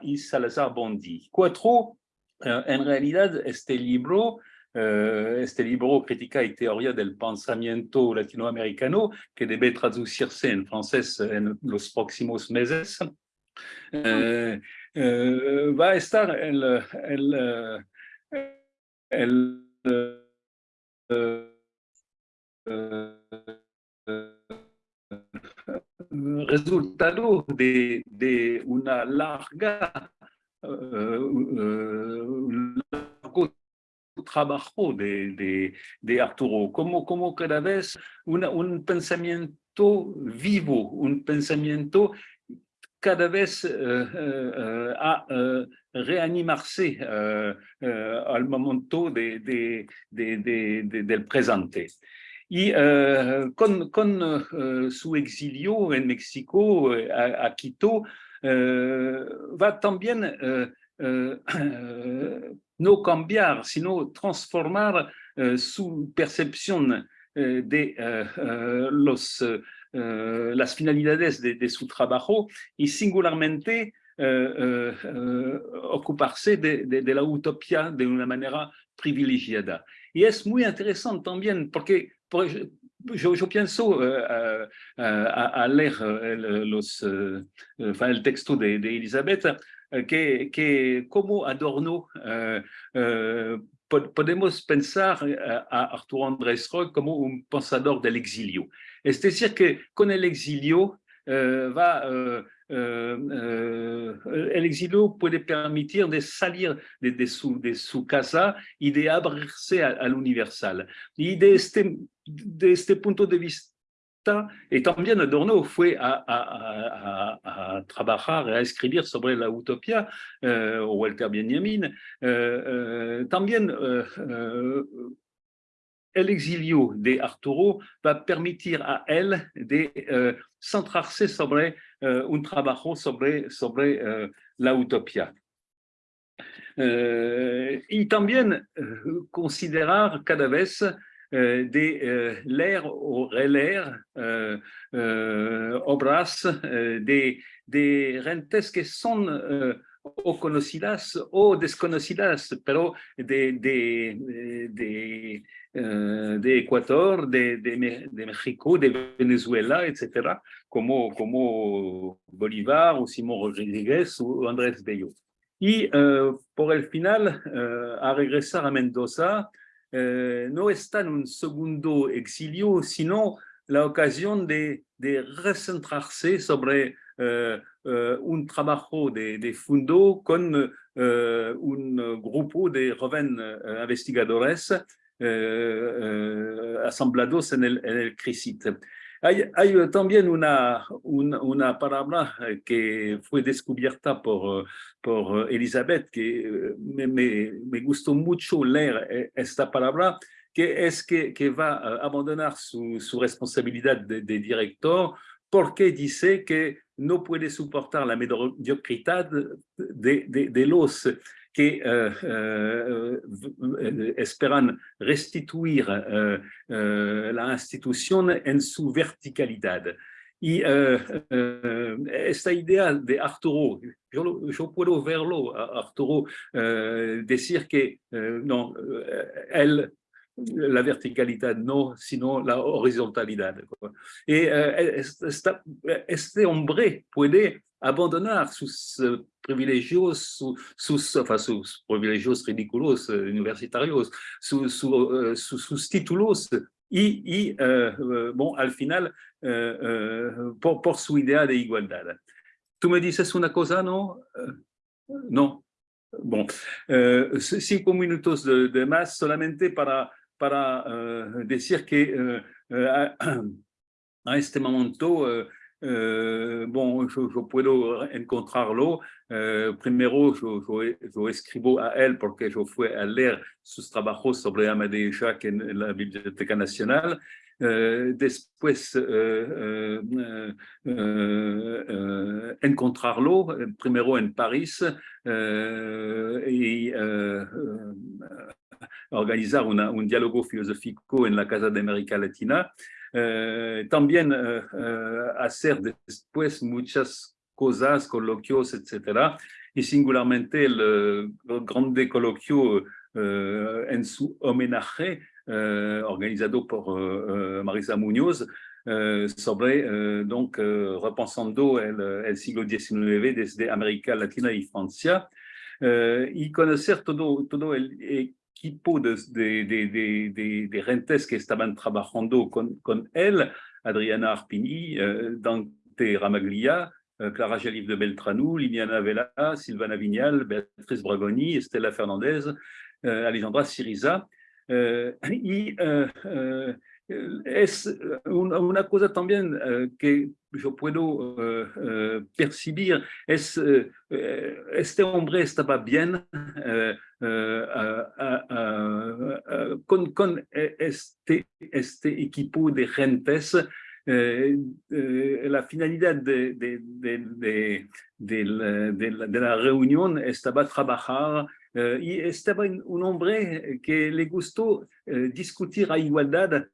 y Salazar Bondi. Cuatro, en realidad este libro este libro Crítica y Teoría del Pensamiento Latinoamericano, que debe traducirse en francés en los próximos meses, eh, eh, va a estar el, el, el, resultado de, de una larga trabajo de, de, de, Arturo, como, como cada vez una, un pensamiento vivo, un pensamiento cada vez eh, eh, a reanimarse al momento de, del presente. Y con, con su exilio en México, a, a Quito, va también [clears throat] no cambiar, sino transformar su percepción de los eh, las finalidades de, su trabajo y singularmente eh, eh, ocuparse de, la utopía de una manera privilegiada. Y es muy interesante también porque yo, pienso a, leer el, los, el texto de, Elizabeth que, que como Adorno podemos pensar a Arturo Andrés Roy como un pensador del exilio. Es decir, que con el exilio va, eh, el exilio puede permitir de salir de, su, de su, casa y de abrirse al universal. Y de este, de este punto de vista, y también Adorno fue a, a, a, a trabajar, a escribir sobre la utopía, eh, Walter Benjamin, eh, eh, también eh, el exilio de Arturo va permitir a él de uh, centrarse sobre uh, un trabajo sobre, sobre uh, la utopía. y también considerar cada vez de leer o releer obras de, rentes que son o conocidas o desconocidas, pero de, uh, de Ecuador, de, de, de, Venezuela, etc., como, como Bolívar o Simón Rodríguez o Andrés Bello. Y uh, por el final, uh, a regresar a Mendoza, no está en un segundo exilio, sino la ocasión de, de recentrarse sobre uh, uh, un trabajo de, de fondo con un grupo de jóvenes investigadores asamblados en el, en el CRISIT. Hay, también una, una, palabra que fue descubierta por, por Elizabeth, que me, me, gustó mucho leer esta palabra, que es que, que va a abandonar su, responsabilidad de, director porque dice que no puede soportar la mediocridad de los que uh, uh, esperan restituir la institución en su verticalidad. Y esta idea de Arturo, yo, yo puedo verlo, Arturo, decir que no, él la verticalidad, no, sino la horizontalidad. Y eh, este hombre puede abandonar sus uh, privilegios, su, sus, enfin, sus privilegios ridículos uh, universitarios, su, su, uh, sus títulos y, y bon, al final por, por, su idea de igualdad. Tú me dices una cosa, ¿no? no. Bon, cinco minutos de, de más solamente para para uh, decir que uh, a, a, este momento, uh, bon, yo, yo, puedo encontrarlo. primero, yo, yo, escribo a él porque yo fui a leer sus trabajos sobre Amadeo Jacques en, la Biblioteca Nacional. Uh, después uh, uh, encontrarlo, primero en París, y organizar un diálogo filosófico en la Casa de América Latina. Eh, también eh, eh, hacer después muchas cosas, coloquios, etcétera, y singularmente el, el grande coloquio en su homenaje organizado por Marisa Muñoz sobre, donc, repensando el, el siglo XIX desde América Latina y Francia, y conocer todo, todo equipo de, de, rentes que estaban trabajando con, con él, Adriana Arpini, uh, Dante Ramaglia, uh, Clara Jalif de Beltranou, Liliana Vela, Silvana Vignal, Beatriz Bragoni, Estela Fernandez, uh, Alejandra Siriza. [clears throat] y es una cosa también que yo puedo percibir, es este hombre estaba bien con, con este, este equipo de gentes eh, eh, la finalidad de, de, de, de, la, de la reunión estaba trabajar eh, y estaba un hombre que le gustó discutir a igualdad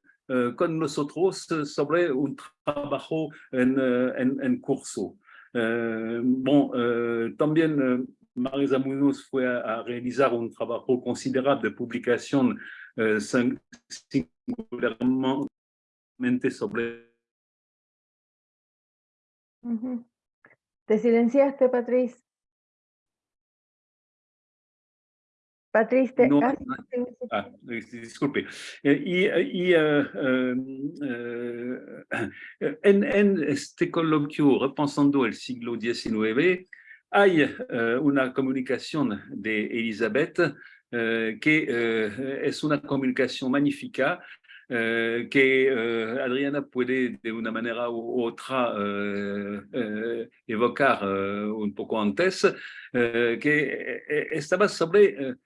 con nosotros sobre un trabajo en, en, en curso. bon, también Marisa Munoz fue a, a, realizar un trabajo considerable de publicación singularmente sobre Te silenciaste, Patrice? Patrice. No, ah, disculpe. Y, y uh, uh, en, en, este coloquio, repensando el siglo XIX, hay una comunicación de Elizabeth que es una comunicación magnífica eh, que eh, Adriana puede de una manera u otra eh, evocar un poco antes, que estaba sobre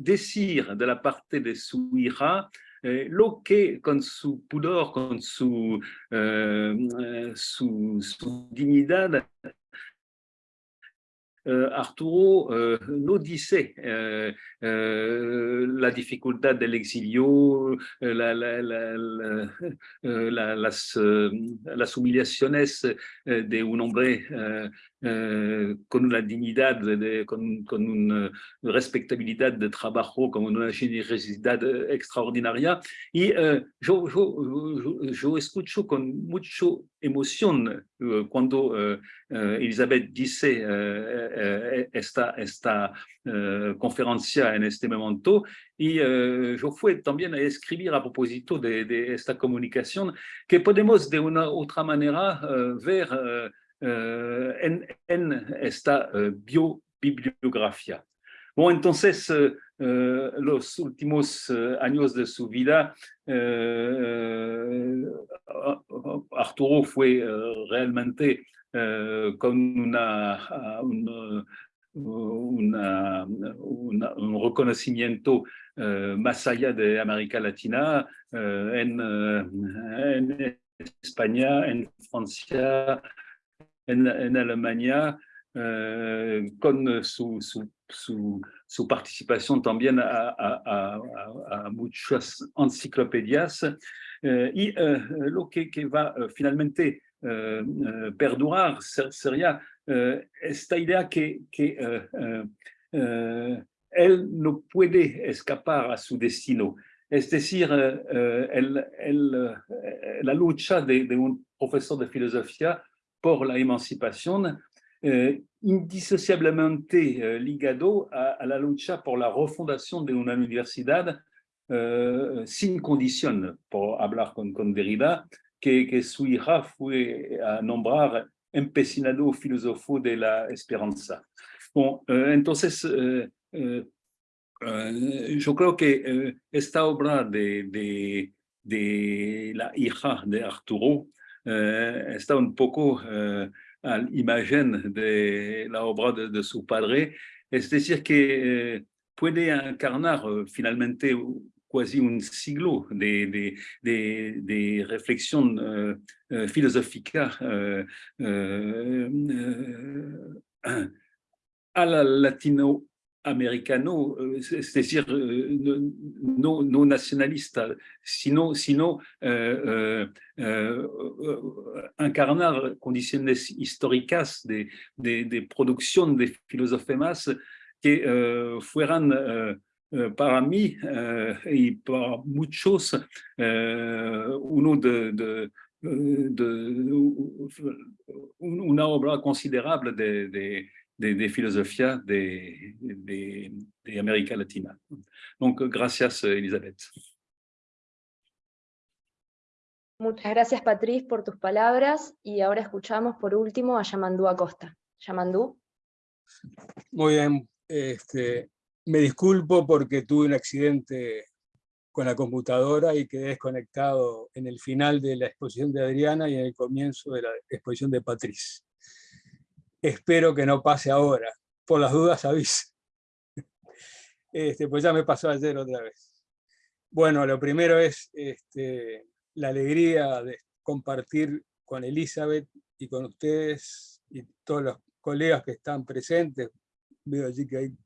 decir de la parte de su hija lo que con su pudor, con su, su, su dignidad euh, Arturo euh, nous disait euh, la difficulté de l'exilio, la, la, la, de un hombre eh, con una dignidad, de, con, una respectabilidad de trabajo, con una generosidad extraordinaria. Y eh, yo, yo, yo, yo, escucho con mucha emoción eh, cuando eh, eh, Elizabeth dice esta, esta conferencia en este momento. Y yo fui también a escribir a propósito de, de, esta comunicación que podemos de una otra manera ver en, en, esta eh, biobibliografía. Bueno, entonces, eh, los últimos años de su vida, Arturo fue realmente con una, un reconocimiento más allá de América Latina, en, en España, en Francia, en, en Alemania, eh, con su, su, su, su, participación también a, muchas enciclopedias. Eh, y eh, lo que, va finalmente perdurar sería esta idea que, que él no puede escapar a su destino. Es decir, la lucha de, de, un profesor de filosofía por la emancipación, eh, indisociablemente eh, ligado a, la lucha por la refundación de una universidad eh, sin condición, por hablar con, con que, que, su hija fue a nombrar empecinado filósofo de la esperanza. Bon, eh, entonces, eh, yo creo que esta obra de, de, de la hija de Arturo está un poco a la imagen de la obra de, de, su padre, es decir, que eh, puede encarnar finalmente quasi un siglo de, de, de, de reflexión uh, filosófica uh, uh, a la latino americano, es decir, no, no nacionalista, sino, sino eh, eh, encarnar condiciones históricas de, de, de, producción de filósofos que eh, fueran para mí y para muchos uno de, de de, una obra considerable de, de, de, de filosofía de, de, de, América Latina. Donc, gracias, Elizabeth. Muchas gracias, Patrice, por tus palabras. Y ahora escuchamos por último a Yamandú Acosta. Yamandú. Muy bien. Este, me disculpo porque tuve un accidente con la computadora y quedé desconectado en el final de la exposición de Adriana y en el comienzo de la exposición de Patrice. Espero que no pase ahora. Por las dudas aviso. Este, pues ya me pasó ayer otra vez. Bueno, lo primero es este, la alegría de compartir con Elizabeth y con ustedes y todos los colegas que están presentes. Veo allí que hay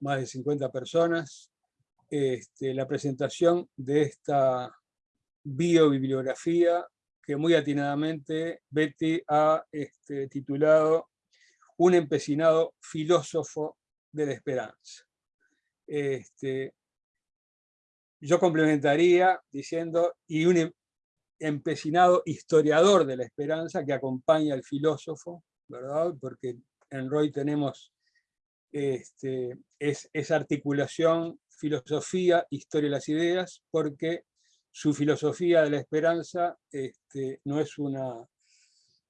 más de 50 personas. Este, la presentación de esta biobibliografía que muy atinadamente Betty ha este, titulado Un empecinado filósofo de la esperanza. Este, yo complementaría diciendo, y un em, empecinado historiador de la esperanza que acompaña al filósofo, ¿verdad? Porque en Roy tenemos este, es, esa articulación filosofía, historia de las ideas, porque su filosofía de la esperanza este, no es una,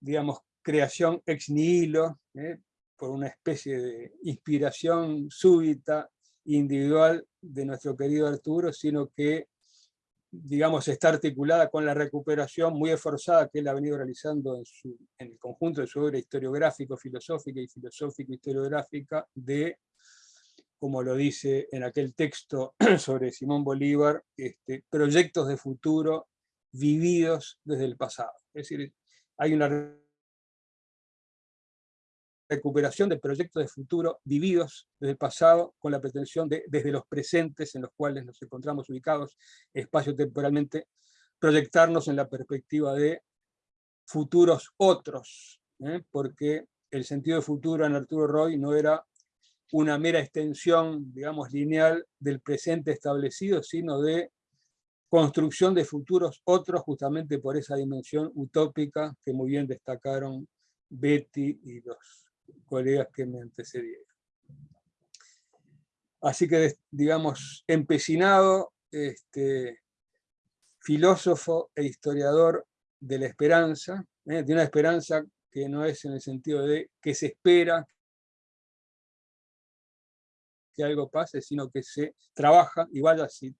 digamos, creación ex nihilo, ¿eh? por una especie de inspiración súbita, individual de nuestro querido Arturo, sino que digamos, está articulada con la recuperación muy esforzada que él ha venido realizando en, en el conjunto de su obra historiográfico, filosófica y filosófico-historiográfica de, como lo dice en aquel texto [clears throat] sobre Simón Bolívar, este, proyectos de futuro vividos desde el pasado. Es decir, hay una recuperación de proyectos de futuro vividos desde el pasado con la pretensión de, desde los presentes en los cuales nos encontramos ubicados espacio-temporalmente, proyectarnos en la perspectiva de futuros otros, ¿eh? porque el sentido de futuro en Arturo Roy no era una mera extensión, digamos, lineal del presente establecido, sino de construcción de futuros otros justamente por esa dimensión utópica que muy bien destacaron Betty y los colegas que me antecedieron. Así que, digamos, empecinado, este, filósofo e historiador de la esperanza, ¿eh? de una esperanza que no es en el sentido de que se espera que algo pase, sino que se trabaja, y vaya si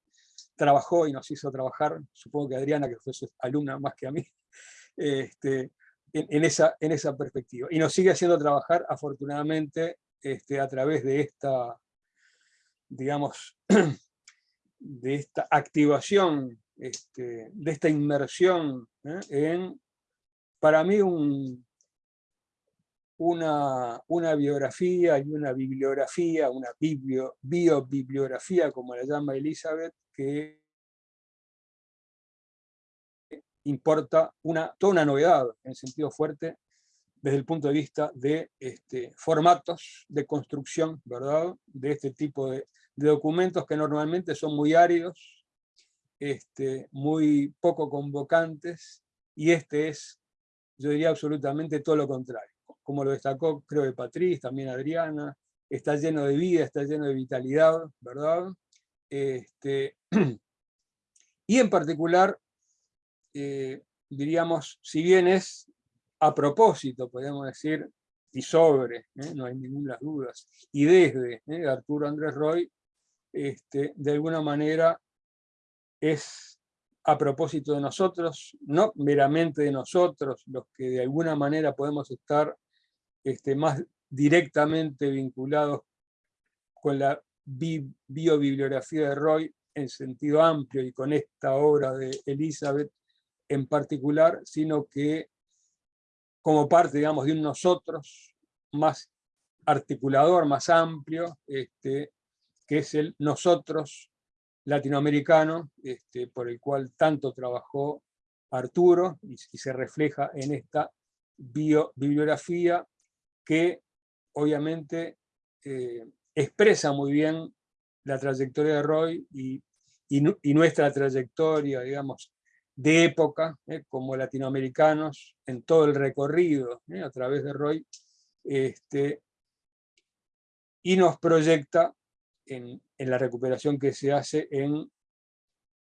trabajó y nos hizo trabajar, supongo que Adriana, que fue su alumna más que a mí, [laughs] este, en, esa, en esa perspectiva. Y nos sigue haciendo trabajar, afortunadamente, este, a través de esta, digamos, [clears throat] de esta activación, este, de esta inmersión ¿eh? en, para mí, un, una, una, biografía y una bibliografía, una biblio, biobibliografía, como la llama Elizabeth, que importa una, toda una novedad, en sentido fuerte, desde el punto de vista de este, formatos de construcción, ¿verdad? De este tipo de, documentos que normalmente son muy áridos, este, muy poco convocantes, y este es, yo diría absolutamente todo lo contrario. Como lo destacó, creo que Patriz, también Adriana, está lleno de vida, está lleno de vitalidad, ¿verdad? Este, [clears throat] y en particular eh, diríamos, si bien es a propósito, podemos decir, y sobre, ¿eh? no hay ninguna dudas, y desde ¿eh? Arturo Andrés Roy, este, de alguna manera es a propósito de nosotros, no meramente de nosotros, los que de alguna manera podemos estar este, más directamente vinculados con la biobibliografía de Roy en sentido amplio y con esta obra de Elizabeth, en particular, sino que como parte, digamos, de un nosotros más articulador, más amplio, este, que es el nosotros latinoamericano, este, por el cual tanto trabajó Arturo, y, se refleja en esta bibliografía que obviamente eh, expresa muy bien la trayectoria de Roy y, y nuestra trayectoria, digamos, de época, ¿eh? como latinoamericanos, en todo el recorrido ¿eh? a través de Roy, este, y nos proyecta en, en, la recuperación que se hace en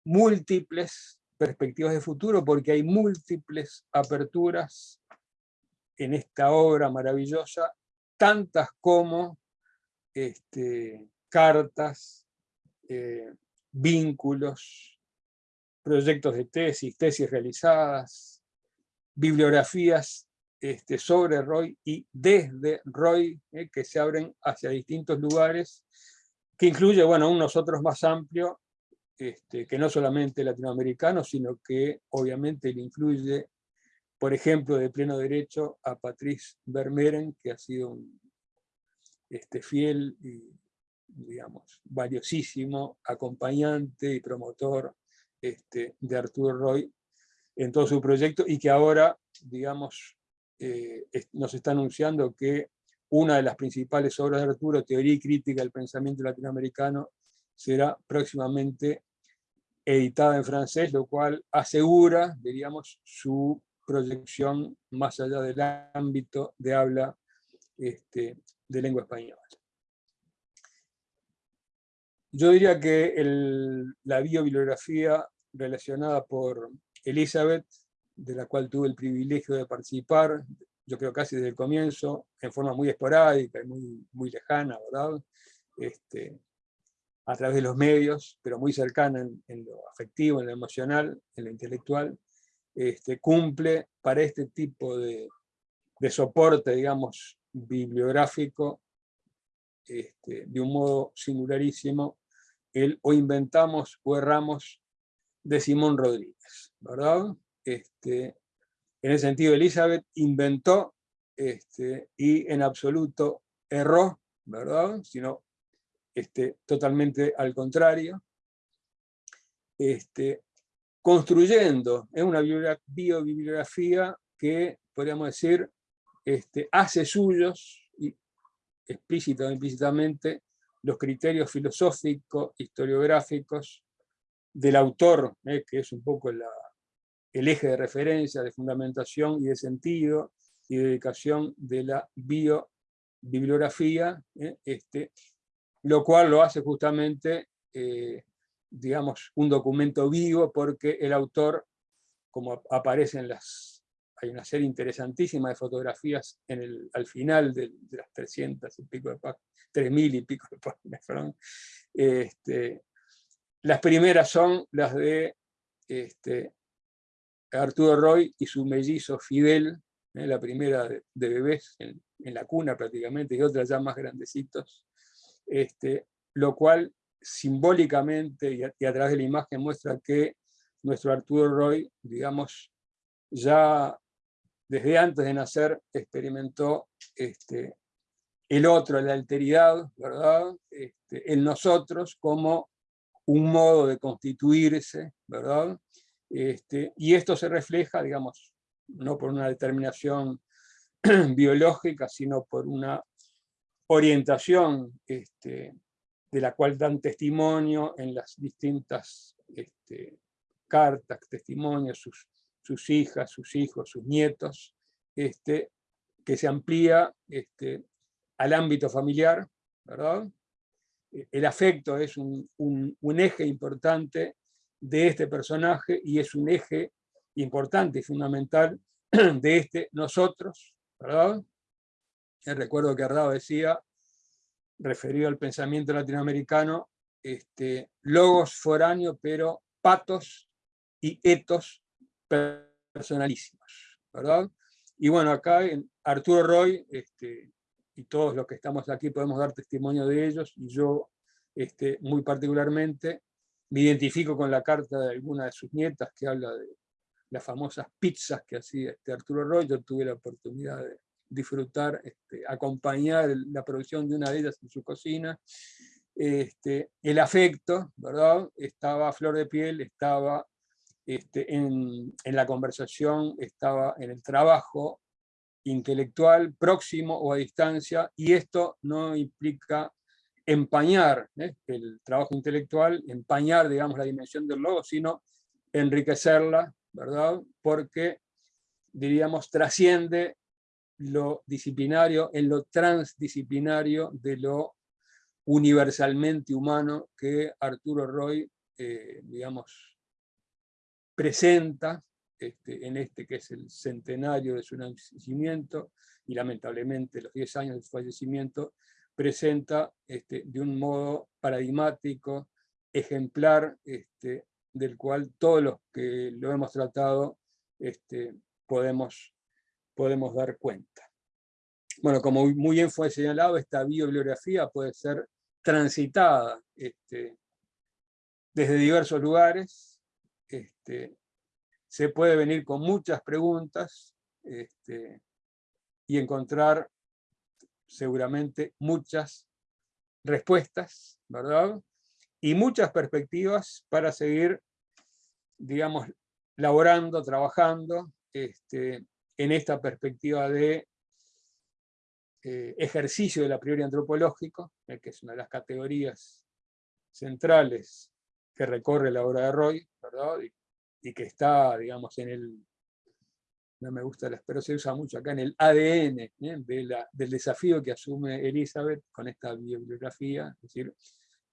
múltiples perspectivas de futuro, porque hay múltiples aperturas en esta obra maravillosa, tantas como este, cartas, eh, vínculos, proyectos de tesis, tesis realizadas, bibliografías este, sobre Roy y desde Roy, eh, que se abren hacia distintos lugares, que incluye bueno, un nosotros más amplio, este, que no solamente latinoamericano, sino que obviamente le incluye, por ejemplo, de pleno derecho a Patrice Vermeeren, que ha sido un este, fiel y digamos, valiosísimo acompañante y promotor este, de Arturo Roy en todo su proyecto y que ahora, digamos, eh, nos está anunciando que una de las principales obras de Arturo, Teoría y Crítica del Pensamiento Latinoamericano, será próximamente editada en francés, lo cual asegura, diríamos, su proyección más allá del ámbito de habla este, de lengua española. Yo diría que la biobibliografía relacionada por Elizabeth, de la cual tuve el privilegio de participar, yo creo casi desde el comienzo, en forma muy esporádica y muy, muy lejana. Este, a través de los medios, pero muy cercana en, lo afectivo, en lo emocional, en lo intelectual, este, cumple para este tipo de, soporte, digamos, bibliográfico, este, de un modo singularísimo, el o inventamos o erramos de Simón Rodríguez, ¿verdad? Este, en ese sentido, Elizabeth inventó este, y en absoluto erró, ¿verdad? Sino este, totalmente al contrario, este, construyendo. Es una biobibliografía que, podríamos decir, este, hace suyos, y explícita o implícitamente, los criterios filosóficos, historiográficos del autor, eh, que es un poco el eje de referencia, de fundamentación y de sentido y dedicación de la biobibliografía, eh, este, lo cual lo hace justamente, eh, digamos, un documento vivo, porque el autor, como aparece en las... Hay una serie interesantísima de fotografías en el, al final de, las 300 y pico de páginas, 3000 y pico de páginas, las primeras son las de este, Arturo Roy y su mellizo Fidel, ¿eh? la primera de, bebés en, en, la cuna prácticamente, y otras ya más grandecitos, este, lo cual simbólicamente y a, través de la imagen muestra que nuestro Arturo Roy, digamos, ya desde antes de nacer experimentó este, el otro, la alteridad, ¿verdad? Este, el nosotros como un modo de constituirse, ¿verdad? Este, y esto se refleja, digamos, no por una determinación [clears throat] biológica, sino por una orientación este, de la cual dan testimonio en las distintas este, cartas, testimonios, sus, sus, hijas, sus hijos, sus nietos, este, que se amplía este, al ámbito familiar, ¿verdad? El afecto es un, eje importante de este personaje y es un eje importante y fundamental [clears throat] de este nosotros, ¿verdad? recuerdo que Ardao decía, referido al pensamiento latinoamericano, este, logos foráneos, pero patos y etos personalísimos, ¿verdad? Y bueno, acá en Arturo Roy, este, y todos los que estamos aquí podemos dar testimonio de ellos, y yo este, muy particularmente me identifico con la carta de alguna de sus nietas que habla de las famosas pizzas que hacía este Arturo Roy, yo tuve la oportunidad de, disfrutar, este, acompañar la producción de una de ellas en su cocina. Este, el afecto, ¿verdad? Estaba a flor de piel, estaba este, en, la conversación, estaba en el trabajo intelectual, próximo o a distancia, y esto no implica empañar ¿eh? el trabajo intelectual, empañar, digamos, la dimensión del logo, sino enriquecerla, ¿verdad? Porque, diríamos, trasciende lo disciplinario en lo transdisciplinario de lo universalmente humano que Arturo Roy, eh, digamos, presenta este, en este que es el centenario de su nacimiento y lamentablemente los 10 años de su fallecimiento, presenta este, de un modo paradigmático, ejemplar, este, del cual todos los que lo hemos tratado podemos podemos dar cuenta. Bueno, como muy bien fue señalado, esta bibliografía puede ser transitada este, desde diversos lugares, este, se puede venir con muchas preguntas este, y encontrar seguramente muchas respuestas, ¿verdad? Y muchas perspectivas para seguir, digamos, laborando, trabajando, en esta perspectiva de eh, ejercicio de la priori antropológico, eh, que es una de las categorías centrales que recorre la obra de Roy. Y, que está, digamos, en el, no me gusta, pero se usa mucho acá, en el ADN ¿eh? del desafío que asume Elizabeth con esta bibliografía, es decir,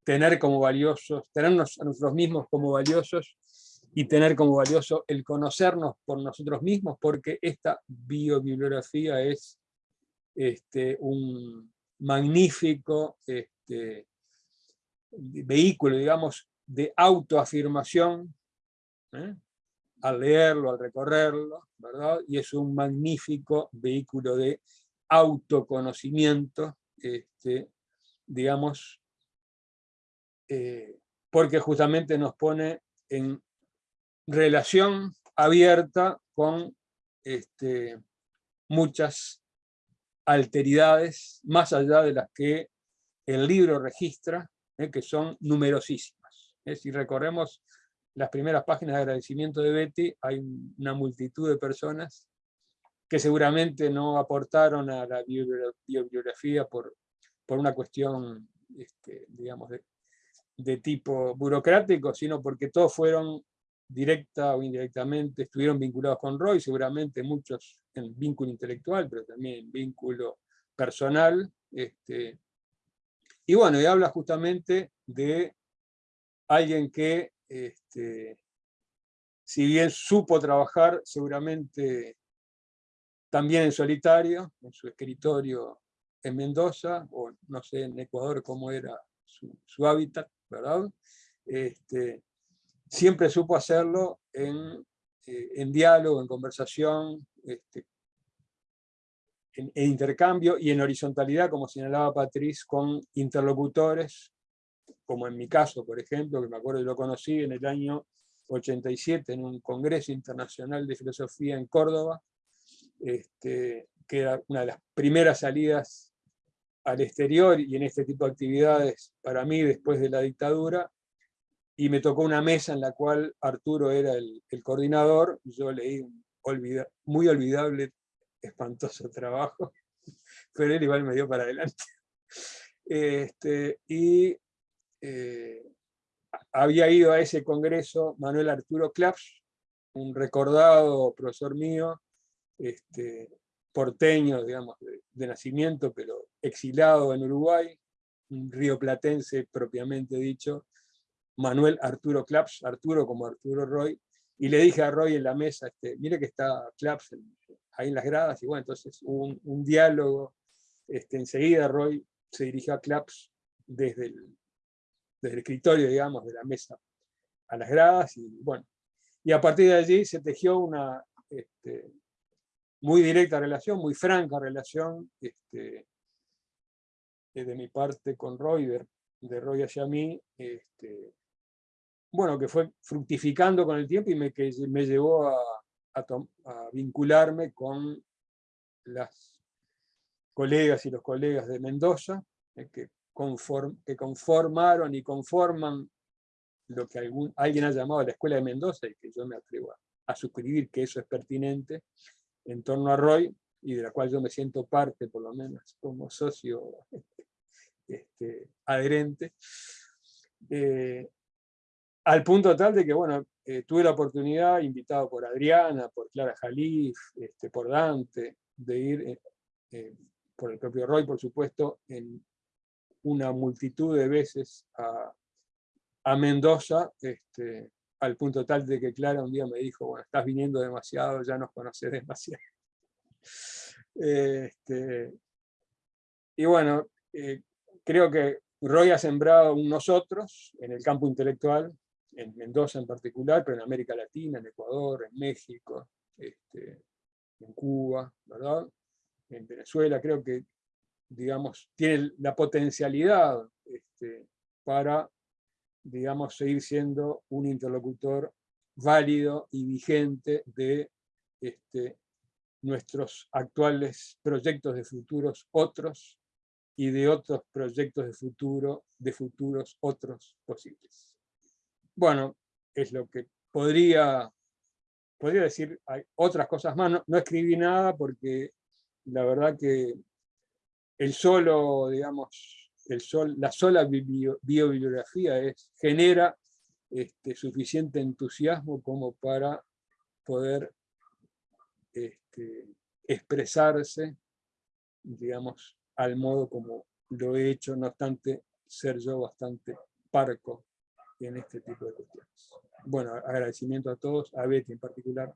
tener como valiosos, tenernos a nosotros mismos como valiosos y tener como valioso el conocernos por nosotros mismos, porque esta biobibliografía es este, un magnífico este, vehículo, digamos, de autoafirmación, ¿eh? al leerlo, al recorrerlo, ¿verdad? Y es un magnífico vehículo de autoconocimiento, este, digamos, eh, porque justamente nos pone en relación abierta con este, muchas alteridades, más allá de las que el libro registra, eh, que son numerosísimas. Eh, si recorremos las primeras páginas de agradecimiento de Betty, hay una multitud de personas que seguramente no aportaron a la bibliografía por, por una cuestión, este, digamos, de, de tipo burocrático, sino porque todos fueron directa o indirectamente, estuvieron vinculados con Roy, seguramente muchos en vínculo intelectual, pero también en vínculo personal. Este, y bueno, y habla justamente de alguien que, este, si bien supo trabajar seguramente también en solitario, en su escritorio en Mendoza, o no sé en Ecuador cómo era su, hábitat, ¿verdad? Este, siempre supo hacerlo en, eh, en diálogo, en conversación, este, en, intercambio y en horizontalidad, como señalaba Patriz, con interlocutores, como en mi caso, por ejemplo, que me acuerdo que lo conocí en el año 87 en un congreso internacional de filosofía en Córdoba, este, que era una de las primeras salidas al exterior y en este tipo de actividades para mí después de la dictadura, y me tocó una mesa en la cual Arturo era el, coordinador, yo leí un muy olvidable, espantoso [laughs] trabajo, pero él igual me dio para adelante. Este, y eh, había ido a ese congreso Manuel Arturo Claps, un recordado profesor mío, este, porteño, digamos, de, nacimiento, pero exilado en Uruguay, un río platense propiamente dicho, Manuel Arturo Claps, Arturo como Arturo Roy, y le dije a Roy en la mesa, este, mire que está Claps ahí en las gradas, y bueno, entonces hubo un, diálogo, este, enseguida Roy se dirigió a Claps desde el, desde el escritorio, digamos, de la mesa a las gradas, y bueno, y a partir de allí se tejió una este, muy directa relación, muy franca relación, este, de mi parte con Roy, de, Roy hacia mí, este, bueno, que fue fructificando con el tiempo y me, que me llevó a, vincularme con las colegas y los colegas de Mendoza, eh, que, conformaron y conforman lo que alguien ha llamado la Escuela de Mendoza, y que yo me atrevo a, suscribir que eso es pertinente, en torno a Roy, y de la cual yo me siento parte, por lo menos, como socio [laughs] este, adherente. Eh, al punto tal de que, bueno, eh, tuve la oportunidad, invitado por Adriana, por Clara Jalif, este, por Dante, de ir, eh, eh, por el propio Roy, por supuesto, en una multitud de veces a, Mendoza, este, al punto tal de que Clara un día me dijo, bueno, estás viniendo demasiado, ya nos conoces demasiado. [laughs] Este, y bueno, creo que Roy ha sembrado un nosotros en el campo intelectual, en Mendoza en particular, pero en América Latina, en Ecuador, en México, este, en Cuba. En Venezuela, creo que, digamos, tiene la potencialidad este, para, digamos, seguir siendo un interlocutor válido y vigente de este, nuestros actuales proyectos de futuros otros y de otros proyectos de futuro, de futuros otros posibles bueno, es lo que podría, podría decir, hay otras cosas más, no, escribí nada porque la verdad que el solo, digamos, el sol, la sola biobibliografía es, genera este, suficiente entusiasmo como para poder este, expresarse, digamos, al modo como lo he hecho, no obstante ser yo bastante parco en este tipo de cuestiones. Bueno, agradecimiento a todos, a Betty en particular,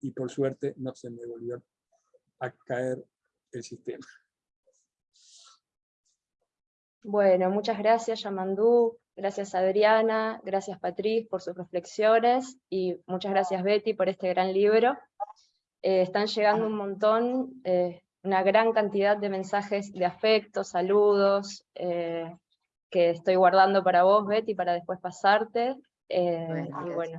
y por suerte no se me volvió a caer el sistema. Bueno, muchas gracias Yamandú, gracias Adriana, gracias Patriz por sus reflexiones y muchas gracias Betty por este gran libro. Eh, están llegando un montón, eh, una gran cantidad de mensajes de afecto, saludos, eh, que estoy guardando para vos Betty para después pasarte. y bueno,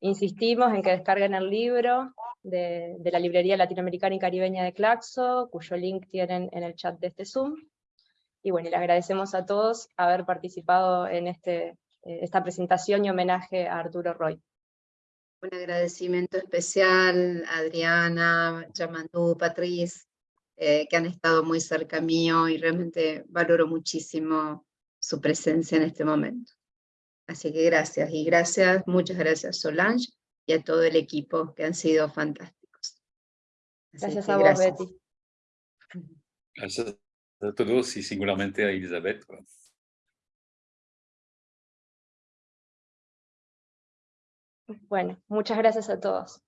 insistimos en que descarguen el libro de, de la librería latinoamericana y caribeña de Claxo, cuyo link tienen en el chat de este Zoom. Y bueno, le agradecemos a todos haber participado en este, eh, esta presentación y homenaje a Arturo Roy. Un agradecimiento especial a Adriana, Yamandú, Patriz, eh, que han estado muy cerca mío y realmente valoro muchísimo su presencia en este momento. Así que gracias, y gracias, muchas gracias Solange y a todo el equipo que han sido fantásticos. gracias a vos, Betty. Gracias a todos y singularmente a Elizabeth. Bueno, muchas gracias a todos.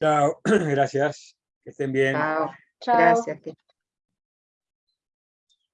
Chao, [clears throat] gracias. Que estén bien. Chao. Gracias.